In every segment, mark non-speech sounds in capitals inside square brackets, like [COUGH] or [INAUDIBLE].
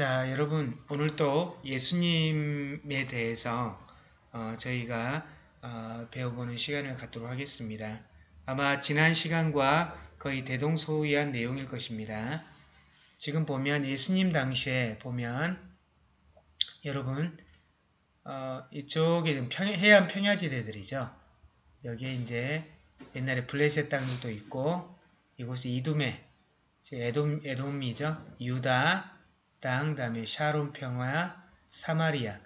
자, 여러분 오늘 또 예수님에 대해서 어, 저희가 어, 배워보는 시간을 갖도록 하겠습니다. 아마 지난 시간과 거의 대동소이한 내용일 것입니다. 지금 보면 예수님 당시에 보면 여러분 어, 이쪽에 평, 해안 평야지대들이죠. 여기에 이제 옛날에 블레셋 땅들도 있고 이곳이 이둠에 에돔, 에돔이죠. 유다 땅, 다음에 샤론 평화, 사마리아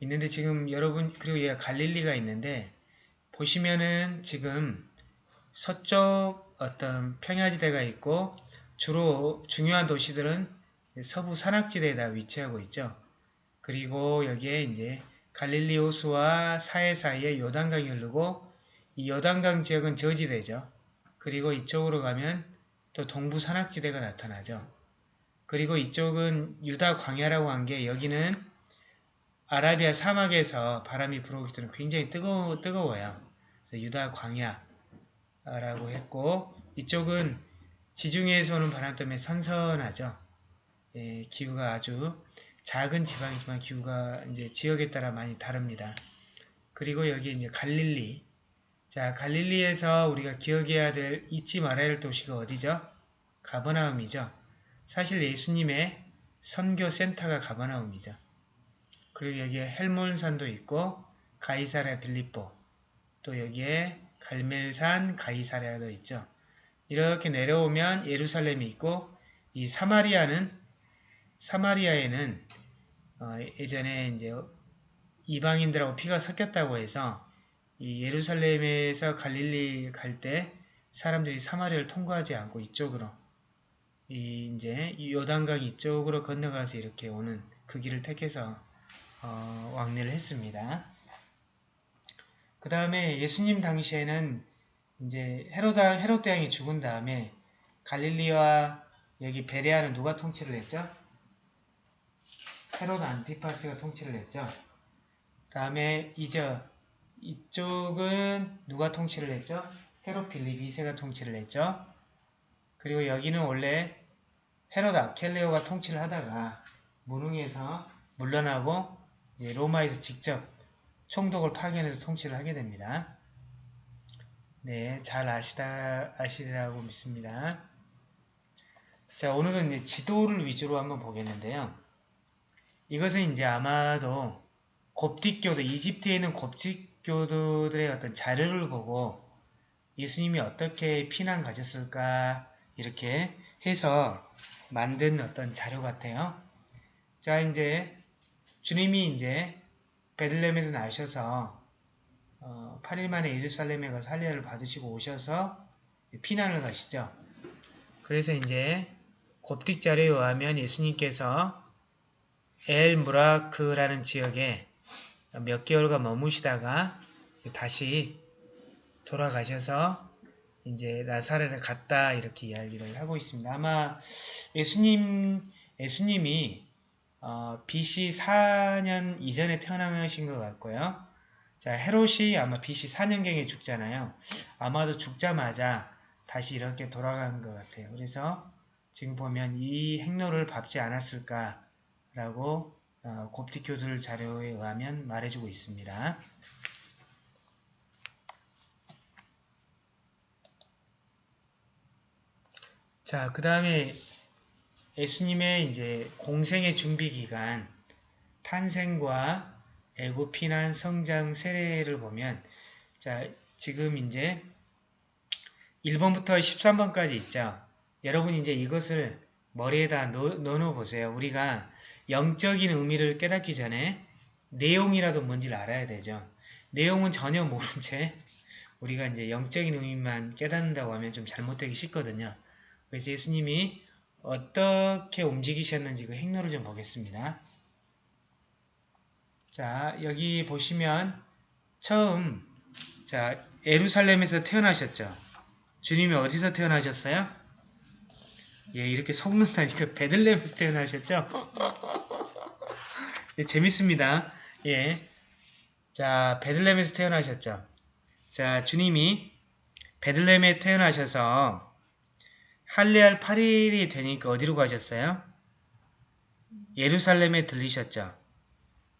있는데 지금 여러분 그리고 얘가 갈릴리가 있는데 보시면은 지금 서쪽 어떤 평야지대가 있고 주로 중요한 도시들은 서부 산악지대에 다 위치하고 있죠. 그리고 여기에 이제 갈릴리 호수와 사해 사이에 요단강이 흐르고 이 요단강 지역은 저지대죠. 그리고 이쪽으로 가면 또 동부 산악지대가 나타나죠. 그리고 이쪽은 유다 광야라고 한 게 여기는 아라비아 사막에서 바람이 불어오기 때문에 굉장히 뜨거, 뜨거워요. 그래서 유다 광야라고 했고 이쪽은 지중해에서 오는 바람 때문에 선선하죠. 예, 기후가 아주 작은 지방이지만 기후가 이제 지역에 따라 많이 다릅니다. 그리고 여기 이제 갈릴리. 자, 갈릴리에서 우리가 기억해야 될, 잊지 말아야 할 도시가 어디죠? 가버나움이죠. 사실 예수님의 선교 센터가 가버나움이죠. 그리고 여기에 헬몬산도 있고 가이사랴 빌립보 또 여기에 갈멜산 가이사랴도 있죠. 이렇게 내려오면 예루살렘이 있고 이 사마리아는 사마리아에는 어, 예전에 이제 이방인들하고 피가 섞였다고 해서 이 예루살렘에서 갈릴리 갈 때 사람들이 사마리아를 통과하지 않고 이쪽으로 이 이제 요단강 이쪽으로 건너가서 이렇게 오는 그 길을 택해서 어, 왕래를 했습니다. 그 다음에 예수님 당시에는 이제 헤로다 헤롯 대왕이 죽은 다음에 갈릴리와 여기 베레아는 누가 통치를 했죠? 헤롯 안티파스가 통치를 했죠. 다음에 이제 이쪽은 누가 통치를 했죠? 헤롯 빌립 2세가 통치를 했죠. 그리고 여기는 원래 헤롯 아켈레오가 통치를 하다가 무능해서 물러나고 로마에서 직접 총독을 파견해서 통치를 하게 됩니다. 네, 잘 아시다, 아시리라고 믿습니다. 자, 오늘은 이제 지도를 위주로 한번 보겠는데요. 이것은 이제 아마도 곱틱교도, 이집트에 있는 곱틱교도들의 어떤 자료를 보고 예수님이 어떻게 피난 가셨을까 이렇게 해서 만든 어떤 자료 같아요. 자, 이제 주님이 이제 베들렘에서 나셔서 어, 8일 만에 예루살렘에 가서 할례를 받으시고 오셔서 피난을 가시죠. 그래서 이제 곱딕 자료에 의하면 예수님께서 엘 무라크라는 지역에 몇 개월간 머무시다가 다시 돌아가셔서 이제 나사렛에 갔다 이렇게 이야기를 하고 있습니다. 아마 예수님 예수님이 어, BC 4년 이전에 태어나신 것 같고요. 자 헤롯이 아마 BC 4년경에 죽잖아요. 아마도 죽자마자 다시 이렇게 돌아간 것 같아요. 그래서 지금 보면 이 행로를 밟지 않았을까라고 어, 곱티교들 자료에 의하면 말해주고 있습니다. 자, 그 다음에 예수님의 이제 공생의 준비 기간, 탄생과 애고 피난 성장 세례를 보면 자, 지금 이제 1번부터 13번까지 있죠. 여러분 이제 이것을 머리에다 넣, 넣어 보세요. 우리가 영적인 의미를 깨닫기 전에 내용이라도 뭔지를 알아야 되죠. 내용은 전혀 모른 채 우리가 이제 영적인 의미만 깨닫는다고 하면 좀 잘못되기 쉽거든요. 그래서 예수님이 어떻게 움직이셨는지 그 행로를 좀 보겠습니다. 자, 여기 보시면 처음 자 에루살렘에서 태어나셨죠. 주님이 어디서 태어나셨어요? 예, 이렇게 속는다니까 [LAUGHS] 베들렘에서 태어나셨죠? [LAUGHS] 예, 재밌습니다. 예. 자, 베들렘에서 태어나셨죠. 자, 주님이 베들렘에 태어나셔서 할례할 8일이 되니까 어디로 가셨어요? 예루살렘에 들리셨죠.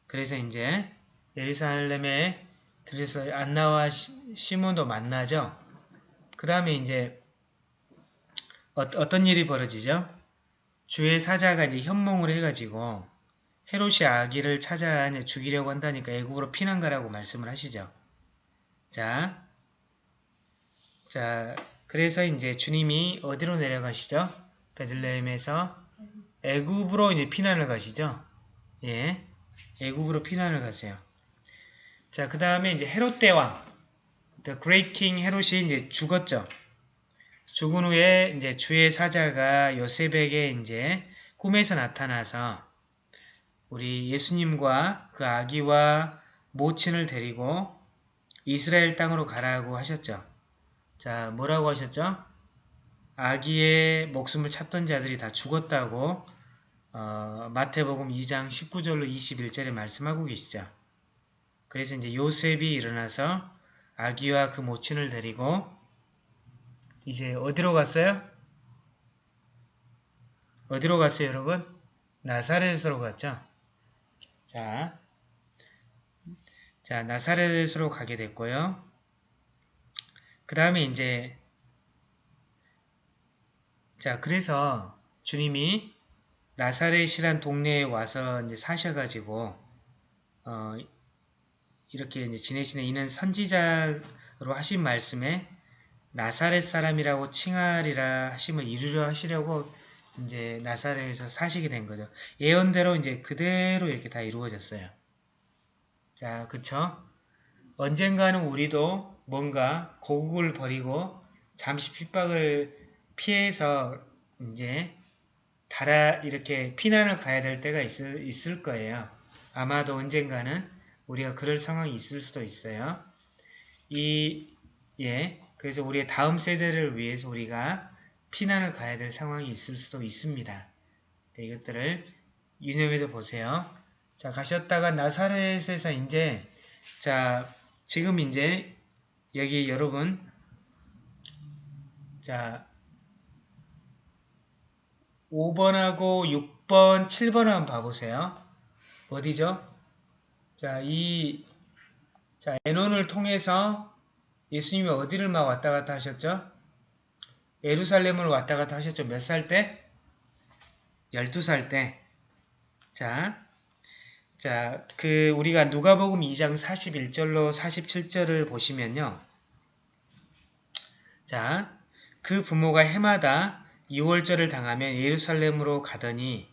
그래서 이제 예루살렘에 들려서 안나와 시- 시몬도 만나죠. 그 다음에 이제 어, 떤 일이 벌어지죠? 주의 사자가 이제 현몽을 해가지고 헤롯이 아기를 찾아 죽이려고 한다니까 애국으로 피난 가라고 말씀을 하시죠. 자, 자, 그래서 이제 주님이 어디로 내려가시죠? 베들레헴에서 애굽으로 이제 피난을 가시죠. 예, 애굽으로 피난을 가세요. 자, 그 다음에 이제 헤롯 대왕, The Great King 헤롯이 이제 죽었죠. 죽은 후에 이제 주의 사자가 요셉에게 이제 꿈에서 나타나서 우리 예수님과 그 아기와 모친을 데리고 이스라엘 땅으로 가라고 하셨죠. 자, 뭐라고 하셨죠? 아기의 목숨을 찾던 자들이 다 죽었다고 어, 마태복음 2장 19절로 21절에 말씀하고 계시죠. 그래서 이제 요셉이 일어나서 아기와 그 모친을 데리고 이제 어디로 갔어요? 어디로 갔어요, 여러분? 나사렛으로 갔죠. 자, 자 나사렛으로 가게 됐고요. 그 다음에 이제 자 그래서 주님이 나사렛이란 동네에 와서 이제 사셔가지고 어, 이렇게 이제 지내시는 이는 선지자로 하신 말씀에 나사렛 사람이라고 칭하리라 하심을 이루려 하시려고 이제 나사렛에서 사시게 된 거죠. 예언대로 이제 그대로 이렇게 다 이루어졌어요. 자, 그쵸? 언젠가는 우리도 뭔가 고국을 버리고 잠시 핍박을 피해서 이제 달아 이렇게 피난을 가야 될 때가 있을, 있을 거예요. 아마도 언젠가는 우리가 그럴 상황이 있을 수도 있어요. 이, 예. 그래서 우리의 다음 세대를 위해서 우리가 피난을 가야 될 상황이 있을 수도 있습니다. 네, 이것들을 유념해서 보세요. 자, 가셨다가 나사렛에서 이제, 자, 지금 이제, 여기 여러분, 자, 5번하고 6번, 7번 한번 봐보세요. 어디죠? 자, 이, 자, 에논을 통해서 예수님이 어디를 막 왔다 갔다 하셨죠? 예루살렘을 왔다 갔다 하셨죠? 몇 살 때? 12살 때. 자, 자, 그, 우리가 누가복음 2장 41절로 47절을 보시면요. 자, 그 부모가 해마다 6월절을 당하면 예루살렘으로 가더니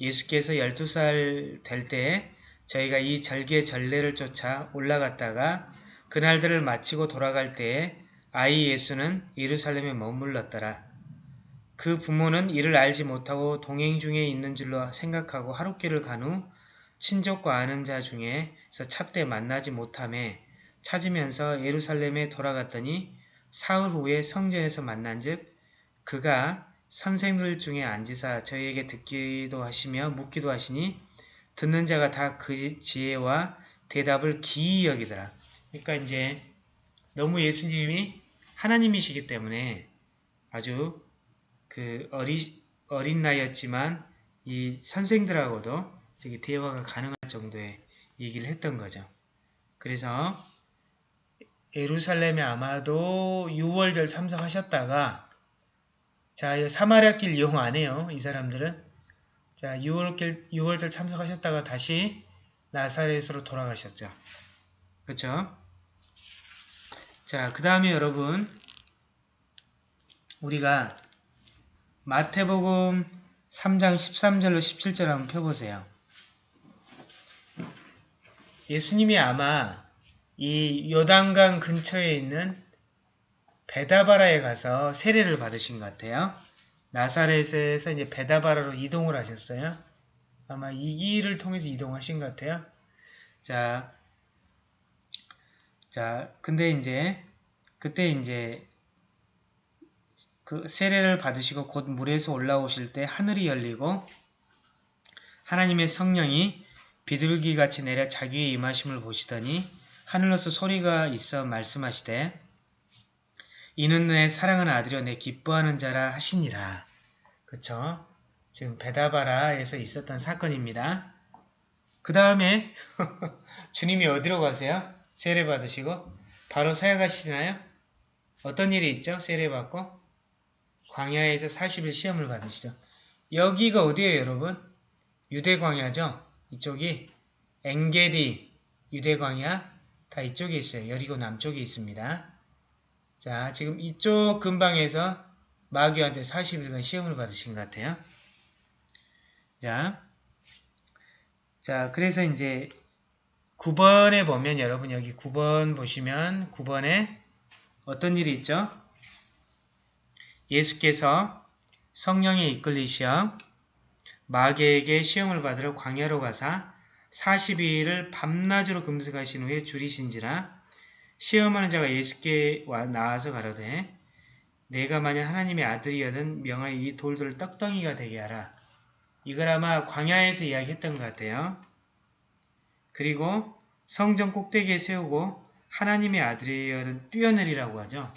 예수께서 12살 될 때에 저희가 이 절개 전례를 쫓아 올라갔다가 그날들을 마치고 돌아갈 때에 아이 예수는 예루살렘에 머물렀더라. 그 부모는 이를 알지 못하고 동행 중에 있는 줄로 생각하고 하룻길을 간 후 친족과 아는 자 중에서 찾되 만나지 못함에 찾으면서 예루살렘에 돌아갔더니 사흘 후에 성전에서 만난즉 그가 선생들 중에 앉으사 저희에게 듣기도 하시며 묻기도 하시니 듣는 자가 다 그 지혜와 대답을 기이 여기더라. 그러니까 이제 너무 예수님이 하나님이시기 때문에 아주 그 어리, 어린 나이였지만 이 선생들하고도 되게 대화가 가능할 정도의 얘기를 했던 거죠. 그래서 예루살렘에 아마도 6월절 참석하셨다가 자 사마리아 길 이용 안 해요. 이 사람들은 자 6월길 6월절 참석하셨다가 다시 나사렛으로 돌아가셨죠. 그렇죠? 자, 그 다음에 여러분 우리가 마태복음 3장 13절로 17절 한번 펴보세요. 예수님이 아마 이 요단강 근처에 있는 베다바라에 가서 세례를 받으신 것 같아요. 나사렛에서 이제 베다바라로 이동을 하셨어요. 아마 이 길을 통해서 이동하신 것 같아요. 자, 자, 근데 이제 그때 이제 그 세례를 받으시고 곧 물에서 올라오실 때 하늘이 열리고 하나님의 성령이 비둘기같이 내려 자기의 임하심을 보시더니 하늘로서 소리가 있어 말씀하시되 이는 내 사랑하는 아들이여 내 기뻐하는 자라 하시니라. 그쵸? 지금 베다바라에서 있었던 사건입니다. 그 다음에 [LAUGHS] 주님이 어디로 가세요? 세례 받으시고 바로 사역하시나요? 어떤 일이 있죠? 세례 받고 광야에서 40일 시험을 받으시죠. 여기가 어디예요, 여러분? 유대 광야죠? 이쪽이 엥게디 유대 광야 다 이쪽에 있어요. 여리고 남쪽에 있습니다. 자, 지금 이쪽 근방에서 마귀한테 40일간 시험을 받으신 것 같아요. 자, 자, 그래서 이제 9번에 보면 여러분 여기 9번 보시면 9번에 어떤 일이 있죠? 예수께서 성령에 이끌리시어 마귀에게 시험을 받으러 광야로 가사 42일을 밤낮으로 금식하신 후에 줄이신지라 시험하는 자가 예수께 와 나와서 가로되 내가 만약 하나님의 아들이여든 명하여 이 돌들을 떡덩이가 되게 하라. 이걸 아마 광야에서 이야기했던 것 같아요. 그리고 성전 꼭대기에 세우고 하나님의 아들이여든 뛰어내리라고 하죠.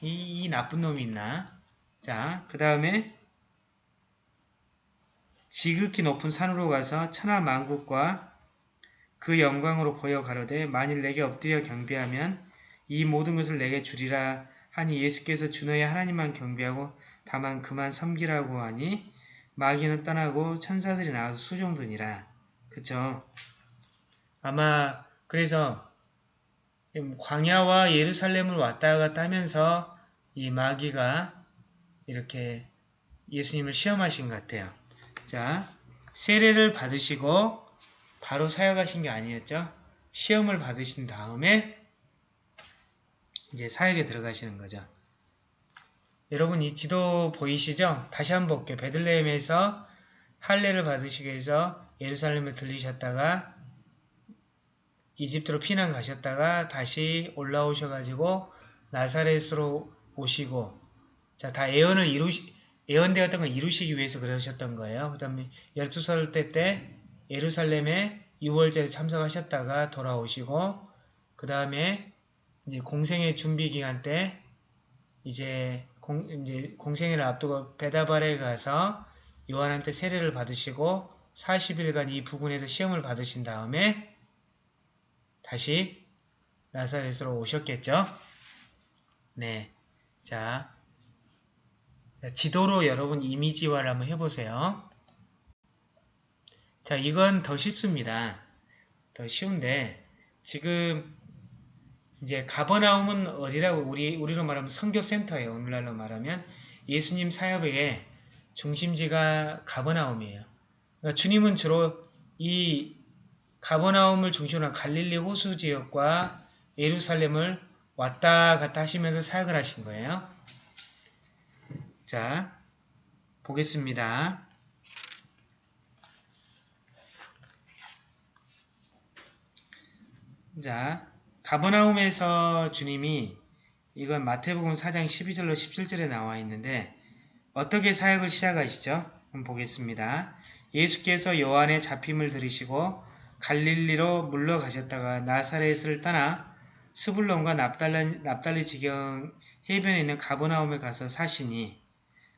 이, 이 나쁜 놈이 있나? 자, 그 다음에 지극히 높은 산으로 가서 천하 만국과 그 영광으로 보여 가로되 만일 내게 엎드려 경배하면 이 모든 것을 내게 주리라 하니 예수께서 주너의 하나님만 경배하고 다만 그만 섬기라고 하니 마귀는 떠나고 천사들이 나와서 수종드니라. 그쵸? 아마 그래서 광야와 예루살렘을 왔다 갔다 하면서 이 마귀가 이렇게 예수님을 시험하신 것 같아요. 자, 세례를 받으시고 바로 사역하신 게 아니었죠. 시험을 받으신 다음에 이제 사역에 들어가시는 거죠. 여러분 이 지도 보이시죠? 다시 한번 볼게요. 베들레헴에서 할례를 받으시기 위해서 예루살렘에 들리셨다가 이집트로 피난 가셨다가 다시 올라오셔가지고 나사렛으로 오시고 자 다 예언을 이루시 예언되었던 걸 이루시기 위해서 그러셨던 거예요. 그 다음에 12살 때 때 예루살렘에 6월절에 참석하셨다가 돌아오시고 그 다음에 이제 공생의 준비 기간 때 이제 공, 이제 공생회를 앞두고 베다발에 가서 요한한테 세례를 받으시고 40일간 이 부근에서 시험을 받으신 다음에 다시 나사렛으로 오셨겠죠? 네. 자, 자, 지도로 여러분 이미지화를 한번 해보세요. 자, 이건 더 쉽습니다. 더 쉬운데 지금 이제 가버나움은 어디라고 우리 우리로 말하면 선교센터예요. 오늘날로 말하면 예수님 사역의 중심지가 가버나움이에요. 그러니까 주님은 주로 이 가버나움을 중심으로 한 갈릴리 호수 지역과 예루살렘을 왔다 갔다 하시면서 사역을 하신 거예요. 자, 보겠습니다. 자, 가버나움에서 주님이 이건 마태복음 4장 12절로 17절에 나와 있는데 어떻게 사역을 시작하시죠? 한번 보겠습니다. 예수께서 요한의 잡힘을 들으시고 갈릴리로 물러가셨다가 나사렛을 떠나 스불론과 납달리, 납달리 지경 해변에 있는 가버나움에 가서 사시니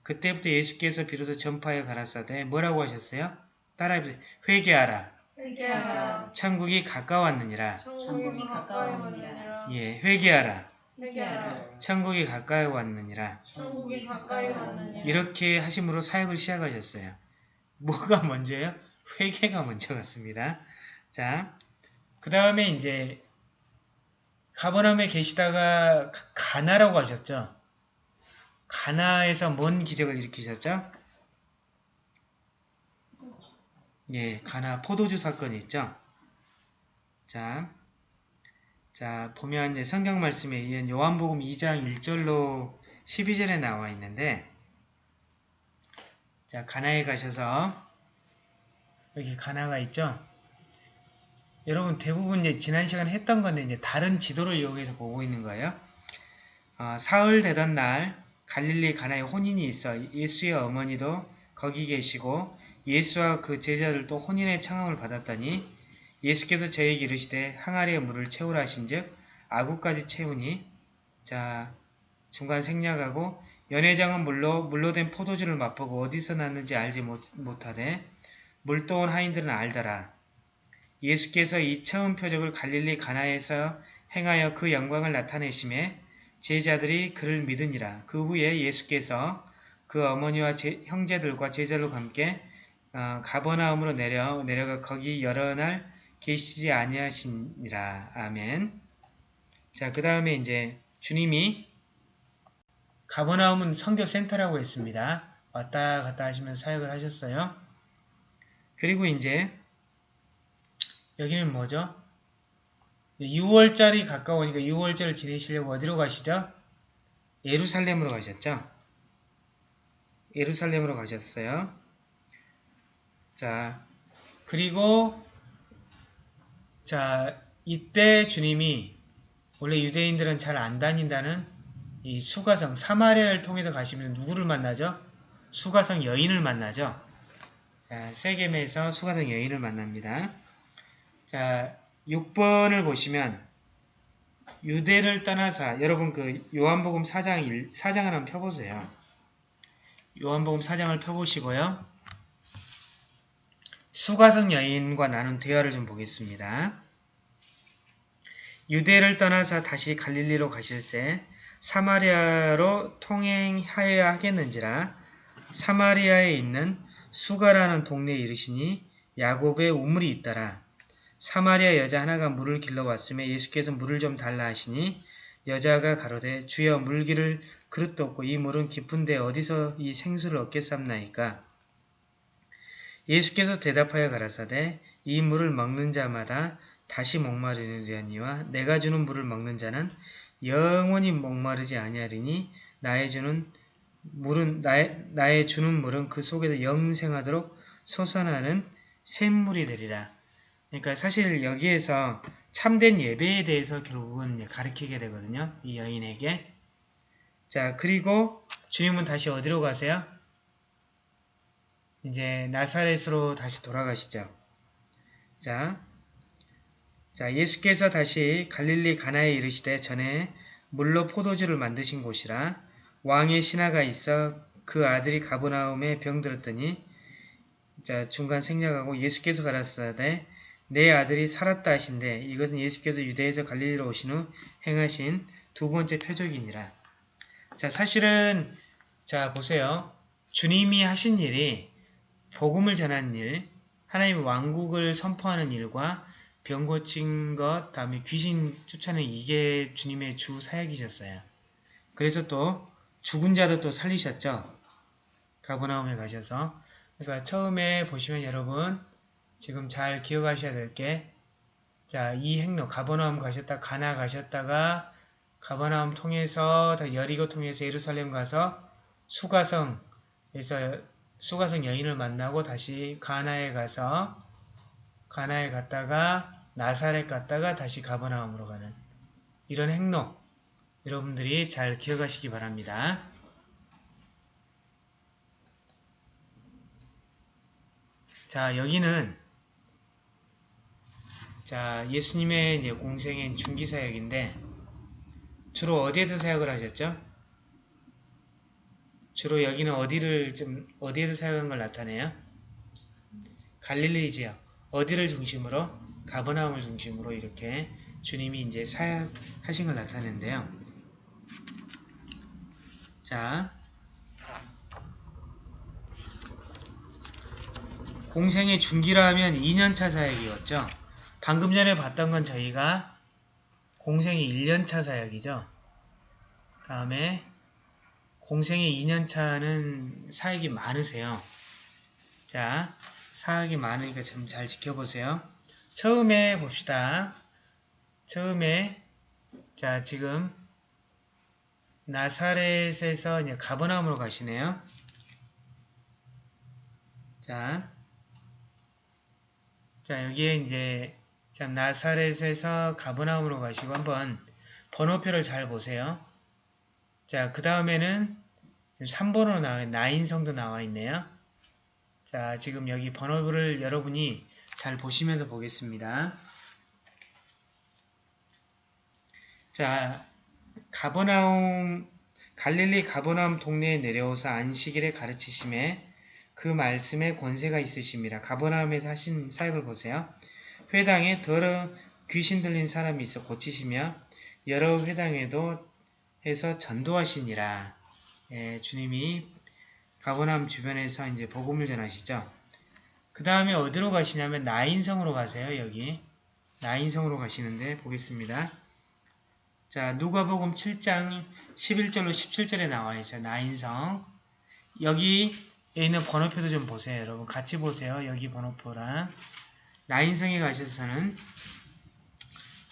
그때부터 예수께서 비로소 전파에 가라사대 뭐라고 하셨어요? 따라해보세요. 회개하라. 회개하라. 천국이 가까웠느니라. 천국이 가까이 왔느니라. 예, 회개하라. 회개하라. 천국이 가까이 왔느니라. 천국이 가까이 왔느니라. 이렇게 하심으로 사역을 시작하셨어요. 뭐가 [LAUGHS] 먼저예요? 회개가 먼저 같습니다. 자, 그 다음에 이제 가버나움에 계시다가 가- 가나라고 하셨죠. 가나에서 뭔 기적을 일으키셨죠? 예, 가나 포도주 사건이 있죠. 자, 자 보면 성경 말씀에 의한 요한복음 2장 1절로 12절에 나와 있는데 자 가나에 가셔서 여기 가나가 있죠. 여러분 대부분 이제 지난 시간에 했던 건데 이제 다른 지도를 이용해서 보고 있는 거예요. 어, 사흘 되던 날 갈릴리 가나에 혼인이 있어 예수의 어머니도 거기 계시고 예수와 그 제자들도 혼인의 청함을 받았더니 예수께서 저에게 이르시되 항아리에 물을 채우라 하신즉 아구까지 채우니 자 중간 생략하고 연회장은 물로 물로 된 포도주를 맛보고 어디서 났는지 알지 못, 못하되 물도온 하인들은 알더라. 예수께서 이 처음 표적을 갈릴리 가나에서 행하여 그 영광을 나타내심에 제자들이 그를 믿으니라. 그 후에 예수께서 그 어머니와 제- 형제들과 제자들과 함께 어, 가버나움으로 내려 내려가 거기 여러 날 계시지 아니하시니라. 아멘. 자, 그 다음에 이제 주님이 가버나움은 선교 센터라고 했습니다. 왔다 갔다 하시면서 사역을 하셨어요. 그리고 이제 여기는 뭐죠? 6월절이 가까우니까 6월절을 지내시려고 어디로 가시죠? 예루살렘으로 가셨죠? 예루살렘으로 가셨어요. 자, 그리고 자, 이때 주님이 원래 유대인들은 잘 안 다닌다는 이 수가성 사마리아를 통해서 가시면 누구를 만나죠? 수가성 여인을 만나죠. 자, 세겜에서 수가성 여인을 만납니다. 자, 6번을 보시면 유대를 떠나서 여러분 그 요한복음 4장 1, 4장을 한번 펴보세요. 요한복음 4장을 펴보시고요. 수가성 여인과 나눈 대화를 좀 보겠습니다. 유대를 떠나서 다시 갈릴리로 가실새 사마리아로 통행하여야 하겠는지라 사마리아에 있는 수가라는 동네에 이르시니 야곱의 우물이 있더라. 사마리아 여자 하나가 물을 길러 왔음에 예수께서 물을 좀 달라 하시니 여자가 가로되 주여 물기를 그릇도 없고 이 물은 깊은데 어디서 이 생수를 얻겠삼나이까 예수께서 대답하여 가라사대 이 물을 먹는 자마다 다시 목마르려니와 내가 주는 물을 먹는 자는 영원히 목마르지 아니하리니 나의 주는 물은 나의, 나의 주는 물은 그 속에서 영생하도록 솟아나는 샘물이 되리라. 그러니까 사실 여기에서 참된 예배에 대해서 결국은 가르치게 되거든요. 이 여인에게. 자, 그리고 주님은 다시 어디로 가세요? 이제 나사렛으로 다시 돌아가시죠. 자, 자 예수께서 다시 갈릴리 가나에 이르시되 전에 물로 포도주를 만드신 곳이라 왕의 신하가 있어 그 아들이 가버나움에 병들었더니 자 중간 생략하고 예수께서 가라사대 내 아들이 살았다 하신데 이것은 예수께서 유대에서 갈릴리로 오신 후 행하신 두 번째 표적이니라. 자 사실은 자 보세요. 주님이 하신 일이 복음을 전하는 일, 하나님의 왕국을 선포하는 일과 병 고친 것, 다음에 귀신 쫓아내는 이게 주님의 주 사역이셨어요. 그래서 또 죽은 자도 또 살리셨죠. 가버나움에 가셔서. 그러니까 처음에 보시면 여러분 지금 잘 기억하셔야 될 게, 자, 이 행로, 가버나움 가셨다, 가나 가셨다가, 가버나움 통해서, 다 여리고 통해서 예루살렘 가서, 수가성에서, 수가성 여인을 만나고 다시 가나에 가서, 가나에 갔다가, 나사렛 갔다가 다시 가버나움으로 가는 이런 행로, 여러분들이 잘 기억하시기 바랍니다. 자, 여기는 자, 예수님의 이제 공생인 중기 사역인데 주로 어디에서 사역을 하셨죠? 주로 여기는 어디를 좀 어디에서 사역한 걸 나타내요? 갈릴리 지역 어디를 중심으로 가버나움을 중심으로 이렇게 주님이 이제 사역하신 걸 나타내는데요. 자, 공생의 중기라면 2년차 사역이었죠. 방금 전에 봤던 건 저희가 공생의 1년차 사역이죠. 다음에 공생의 2년차는 사역이 많으세요. 자, 사역이 많으니까 좀 잘 지켜보세요. 처음에 봅시다. 처음에 자 지금 나사렛에서 이제 가버나움으로 가시네요. 자, 자 여기에 이제 자 나사렛에서 가버나움으로 가시고 한번 번호표를 잘 보세요. 자, 그 다음에는 3번으로 나와 나인성도 나와 있네요. 자, 지금 여기 번호를 여러분이 잘 보시면서 보겠습니다. 자, 가버나움 갈릴리 가버나움 동네에 내려오사 안식일에 가르치심에 그 말씀에 권세가 있으심이라. 가버나움에서 하신 사역을 보세요. 회당에 더러 귀신 들린 사람이 있어 고치시며 여러 회당에도 해서 전도하시니라. 예, 주님이 가버나움 주변에서 이제 복음을 전하시죠. 그 다음에 어디로 가시냐면 나인성으로 가세요. 여기 나인성으로 가시는데 보겠습니다. 자 누가복음 7장 11절로 17절에 나와 있어요. 나인성 여기에 있는 번호표도 좀 보세요. 여러분 같이 보세요. 여기 번호표랑 나인성에 가셔서는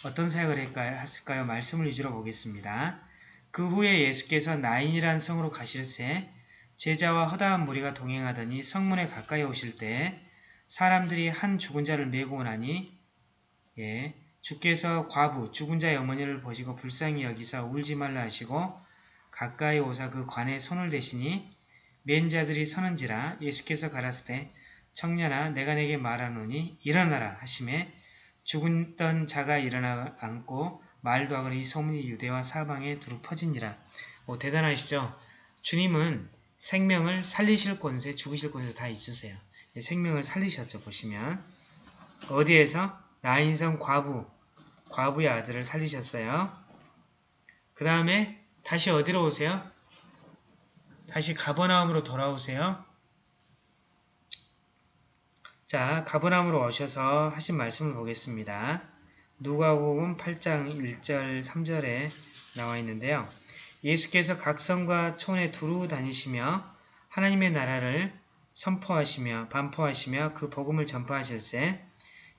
어떤 사역을? 했을까요? 말씀을 위주로 보겠습니다. 그 후에 예수께서 나인이란 성으로 가실새 제자와 허다한 무리가 동행하더니 성문에 가까이 오실 때 사람들이 한 죽은 자를 메고 오나니 예, 주께서 과부 죽은 자의 어머니를 보시고 불쌍히 여기사 울지 말라 하시고 가까이 오사 그 관에 손을 대시니 맨 자들이 서는지라 예수께서 가라스되 청년아 내가 내게 말하노니 일어나라 하심에 죽었던 자가 일어나 앉고 말도 하거니 이 소문이 유대와 사방에 두루 퍼지니라. 오, 대단하시죠? 주님은 생명을 살리실 권세, 죽으실 권세 다 있으세요. 생명을 살리셨죠, 보시면. 어디에서? 나인성 과부, 과부의 아들을 살리셨어요. 그 다음에 다시 어디로 오세요? 다시 가버나움으로 돌아오세요. 자, 가버나움으로 오셔서 하신 말씀을 보겠습니다. 누가복음 8장 1절 3절에 나와 있는데요. 예수께서 각 성과 촌에 두루 다니시며 하나님의 나라를 선포하시며 반포하시며 그 복음을 전파하실세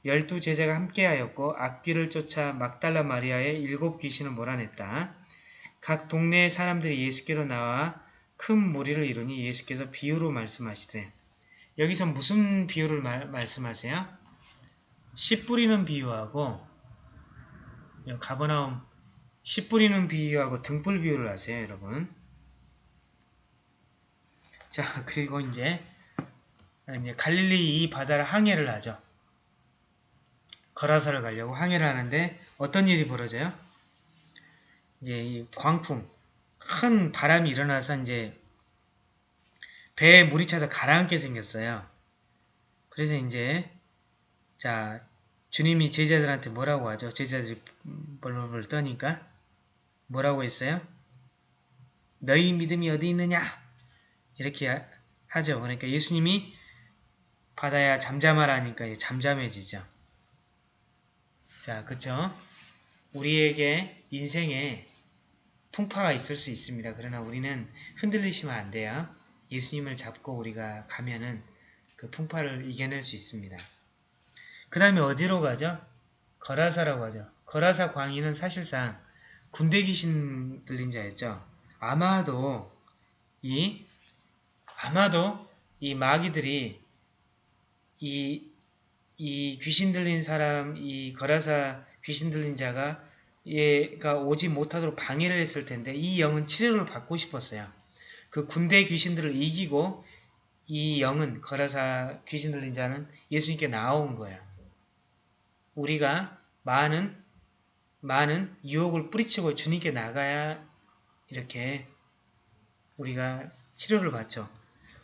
열두 제자가 함께하였고 악귀를 쫓아 막달라 마리아의 일곱 귀신을 몰아냈다. 각 동네의 사람들이 예수께로 나와 큰 무리를 이루니 예수께서 비유로 말씀하시되 여기서 무슨 비유를 말, 말씀하세요? 씨 뿌리는 비유하고 가버나움 씨 뿌리는 비유하고 등불 비유를 하세요 여러분 자 [LAUGHS] 그리고 이제 이제 갈릴리 이 바다를 항해를 하죠 거라사를 가려고 항해를 하는데 어떤 일이 벌어져요? 이제 이 광풍 큰 바람이 일어나서 이제 배에 물이 차서 가라앉게 생겼어요. 그래서 이제 자 주님이 제자들한테 뭐라고 하죠? 제자들이 벌벌 떠니까 뭐라고 했어요? 너희 믿음이 어디 있느냐? 이렇게 하죠. 그러니까 예수님이 바다야 잠잠하라니까 잠잠해지죠. 자, 그쵸? 우리에게 인생에 풍파가 있을 수 있습니다. 그러나 우리는 흔들리시면 안 돼요. 예수님을 잡고 우리가 가면은 그 풍파를 이겨낼 수 있습니다. 그 다음에 어디로 가죠? 거라사라고 하죠. 거라사 광인은 사실상 군대 귀신 들린 자였죠. 아마도 이 아마도 이 마귀들이 이, 이 귀신 들린 사람, 이 거라사 귀신 들린 자가 얘가 오지 못하도록 방해를 했을 텐데 이 영은 치료를 받고 싶었어요. 그 군대 귀신들을 이기고 이 영은 거라사 귀신 들린 자는 예수님께 나온 거예요. 우리가 많은 많은 유혹을 뿌리치고 주님께 나가야 이렇게 우리가 치료를 받죠.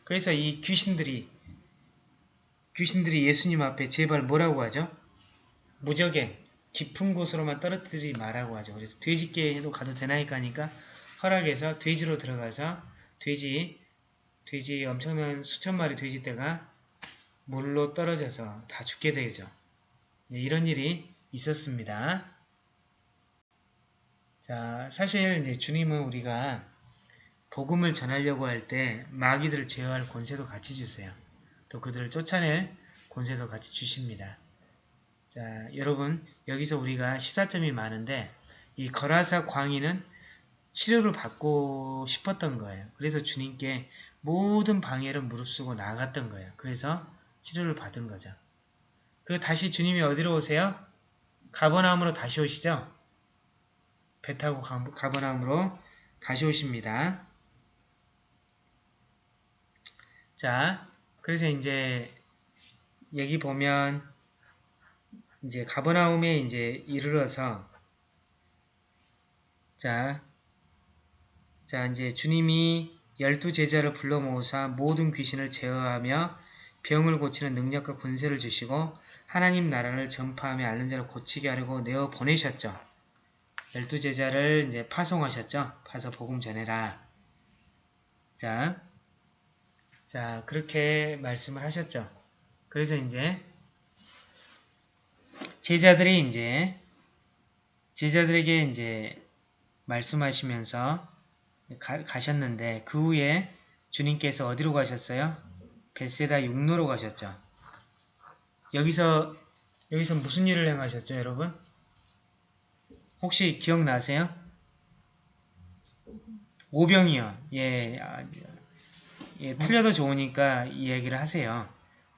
그래서 이 귀신들이 귀신들이 예수님 앞에 제발 뭐라고 하죠? 무적에 깊은 곳으로만 떨어뜨리지 말라고 하죠. 그래서 돼지께도 가도 되나이까 하니까 허락해서 돼지로 들어가서 돼지, 돼지 엄청난 수천 마리 돼지떼가 물로 떨어져서 다 죽게 되죠. 네, 이런 일이 있었습니다. 자, 사실 이제 주님은 우리가 복음을 전하려고 할 때 마귀들을 제어할 권세도 같이 주세요. 또 그들을 쫓아낼 권세도 같이 주십니다. 자, 여러분 여기서 우리가 시사점이 많은데 이 거라사 광인은 치료를 받고 싶었던 거예요. 그래서 주님께 모든 방해를 무릅쓰고 나갔던 거예요. 그래서 치료를 받은 거죠. 그 다시 주님이 어디로 오세요? 가버나움으로 다시 오시죠? 배 타고 가버나움으로 다시 오십니다. 자, 그래서 이제 여기 보면 이제 가버나움에 이제 이르러서 자 자, 이제 주님이 열두 제자를 불러 모으사 모든 귀신을 제어하며 병을 고치는 능력과 권세를 주시고 하나님 나라를 전파하며 앓는 자를 고치게 하려고 내어 보내셨죠. 열두 제자를 이제 파송하셨죠. 파서 복음 전해라. 자, 자 그렇게 말씀을 하셨죠. 그래서 이제 제자들이 이제 제자들에게 이제 말씀하시면서 가, 가셨는데 그 후에 주님께서 어디로 가셨어요? 베세다 육로로 가셨죠. 여기서 여기서 무슨 일을 행하셨죠, 여러분? 혹시 기억나세요? 오병이요. 예, 아, 예, 틀려도 좋으니까 이 얘기를 하세요.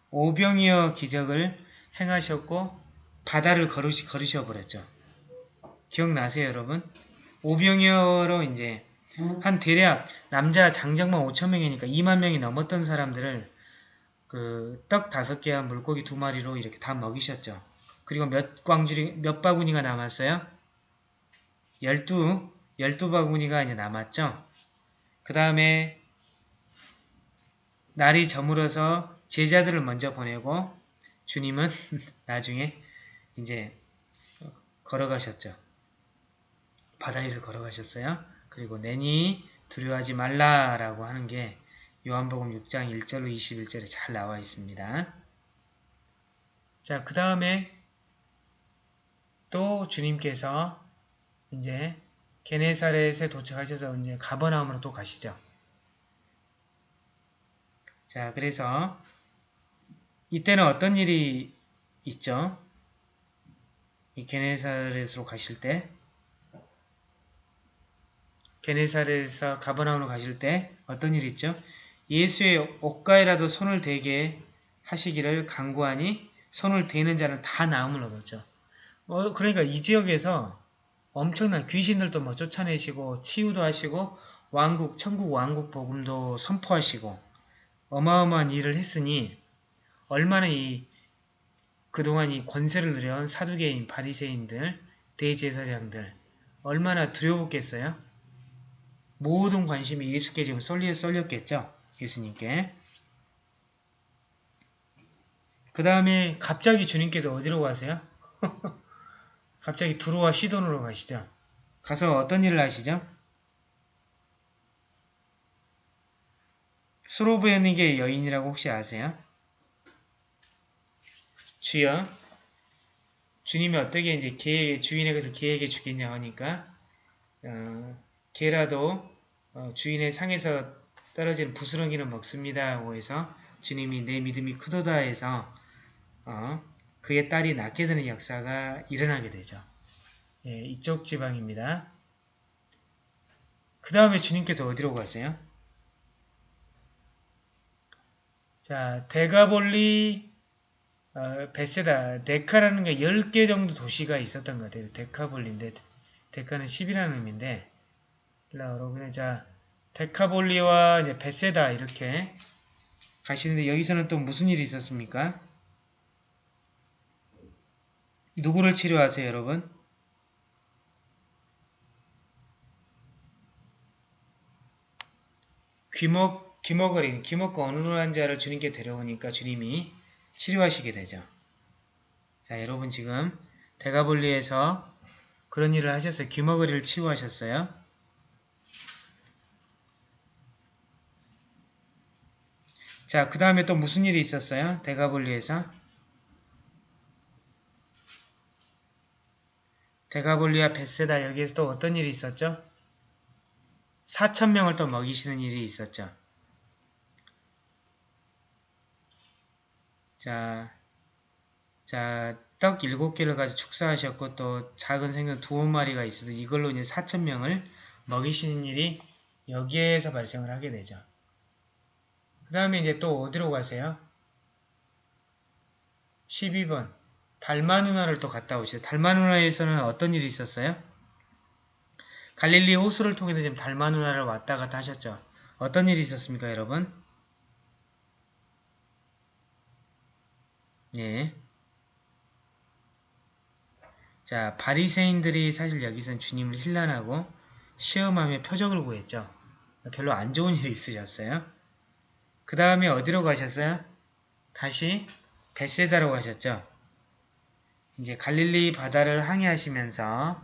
오병이어 기적을 행하셨고 바다를 걸으시, 걸으셔 버렸죠. 기억나세요, 여러분? 오병이어로 이제 한 대략 남자 장정만 5천 명이니까 2만 명이 넘었던 사람들을 그 떡 다섯 개와 물고기 두 마리로 이렇게 다 먹이셨죠. 그리고 몇 광주리 몇 바구니가 남았어요? 열두 열두 바구니가 이제 남았죠. 그 다음에 날이 저물어서 제자들을 먼저 보내고 주님은 [LAUGHS] 나중에 이제 걸어가셨죠. 바다 위를 걸어가셨어요. 그리고 내니 두려워하지 말라라고 하는 게 요한복음 6장 1절로 21절에 잘 나와 있습니다. 자, 그 다음에 또 주님께서 이제 게네사렛에 도착하셔서 이제 가버나움으로 또 가시죠. 자, 그래서 이때는 어떤 일이 있죠? 이 게네사렛으로 가실 때 게네사렛에서 가버나움으로 가실 때 어떤 일이 있죠? 예수의 옷가에라도 손을 대게 하시기를 강구하니 손을 대는 자는 다 나음을 얻었죠. 어, 그러니까 이 지역에서 엄청난 귀신들도 뭐 쫓아내시고 치유도 하시고 왕국, 천국 왕국 복음도 선포하시고 어마어마한 일을 했으니 얼마나 이 그동안 이 권세를 누려온 사두개인, 바리새인들, 대제사장들 얼마나 두려웠겠어요? 모든 관심이 예수께 지금 쏠리, 쏠렸겠죠? 예수님께. 그 다음에 갑자기 주님께서 어디로 가세요? [LAUGHS] 갑자기 두루와 시돈으로 가시죠. 가서 어떤 일을 하시죠? 수로브에게 여인이라고 혹시 아세요? 주여, 주님이 어떻게 이제 개, 주인에게서 개에게 주겠냐 하니까, 어, 개라도 어, 주인의 상에서 떨어진 부스러기는 먹습니다. 해서 주님이 내 믿음이 크도다 해서 어, 그의 딸이 낳게 되는 역사가 일어나게 되죠. 예, 이쪽 지방입니다. 그 다음에 주님께서 어디로 가세요? 자, 데가볼리 어, 베세다, 데카라는 게 10개 정도 도시가 있었던 것 같아요. 데카볼리인데 데카는 10이라는 의미인데 라우로 그냥 자 데카볼리와 이제 베세다 이렇게 가시는데 여기서는 또 무슨 일이 있었습니까? 누구를 치료하세요, 여러분? 귀목, 귀목어린, 귀목과 어눌한 자를 주님께 데려오니까 주님이 치료하시게 되죠. 자, 여러분 지금 대가볼리에서 그런 일을 하셨어요. 귀머거리를 치유하셨어요. 자, 그 다음에 또 무슨 일이 있었어요? 대가볼리에서? 대가볼리와 베세다 여기에서 또 어떤 일이 있었죠? 4천명을 또 먹이시는 일이 있었죠. 자, 자, 떡 일곱 개를 가지고 축사하셨고 또 작은 생선 두 마리가 있어도 이걸로 이제 4천명을 먹이시는 일이 여기에서 발생을 하게 되죠. 그 다음에 이제 또 어디로 가세요? 12번 달마 누나를 또 갔다 오시죠. 달마 누나에서는 어떤 일이 있었어요? 갈릴리 호수를 통해서 지금 달마 누나를 왔다 갔다 하셨죠. 어떤 일이 있었습니까, 여러분? 예. 자, 바리새인들이 사실 여기선 주님을 힐난하고 시험하며 표적을 구했죠. 별로 안 좋은 일이 있으셨어요. 그 다음에 어디로 가셨어요? 다시 베세다로 가셨죠. 이제 갈릴리 바다를 항해하시면서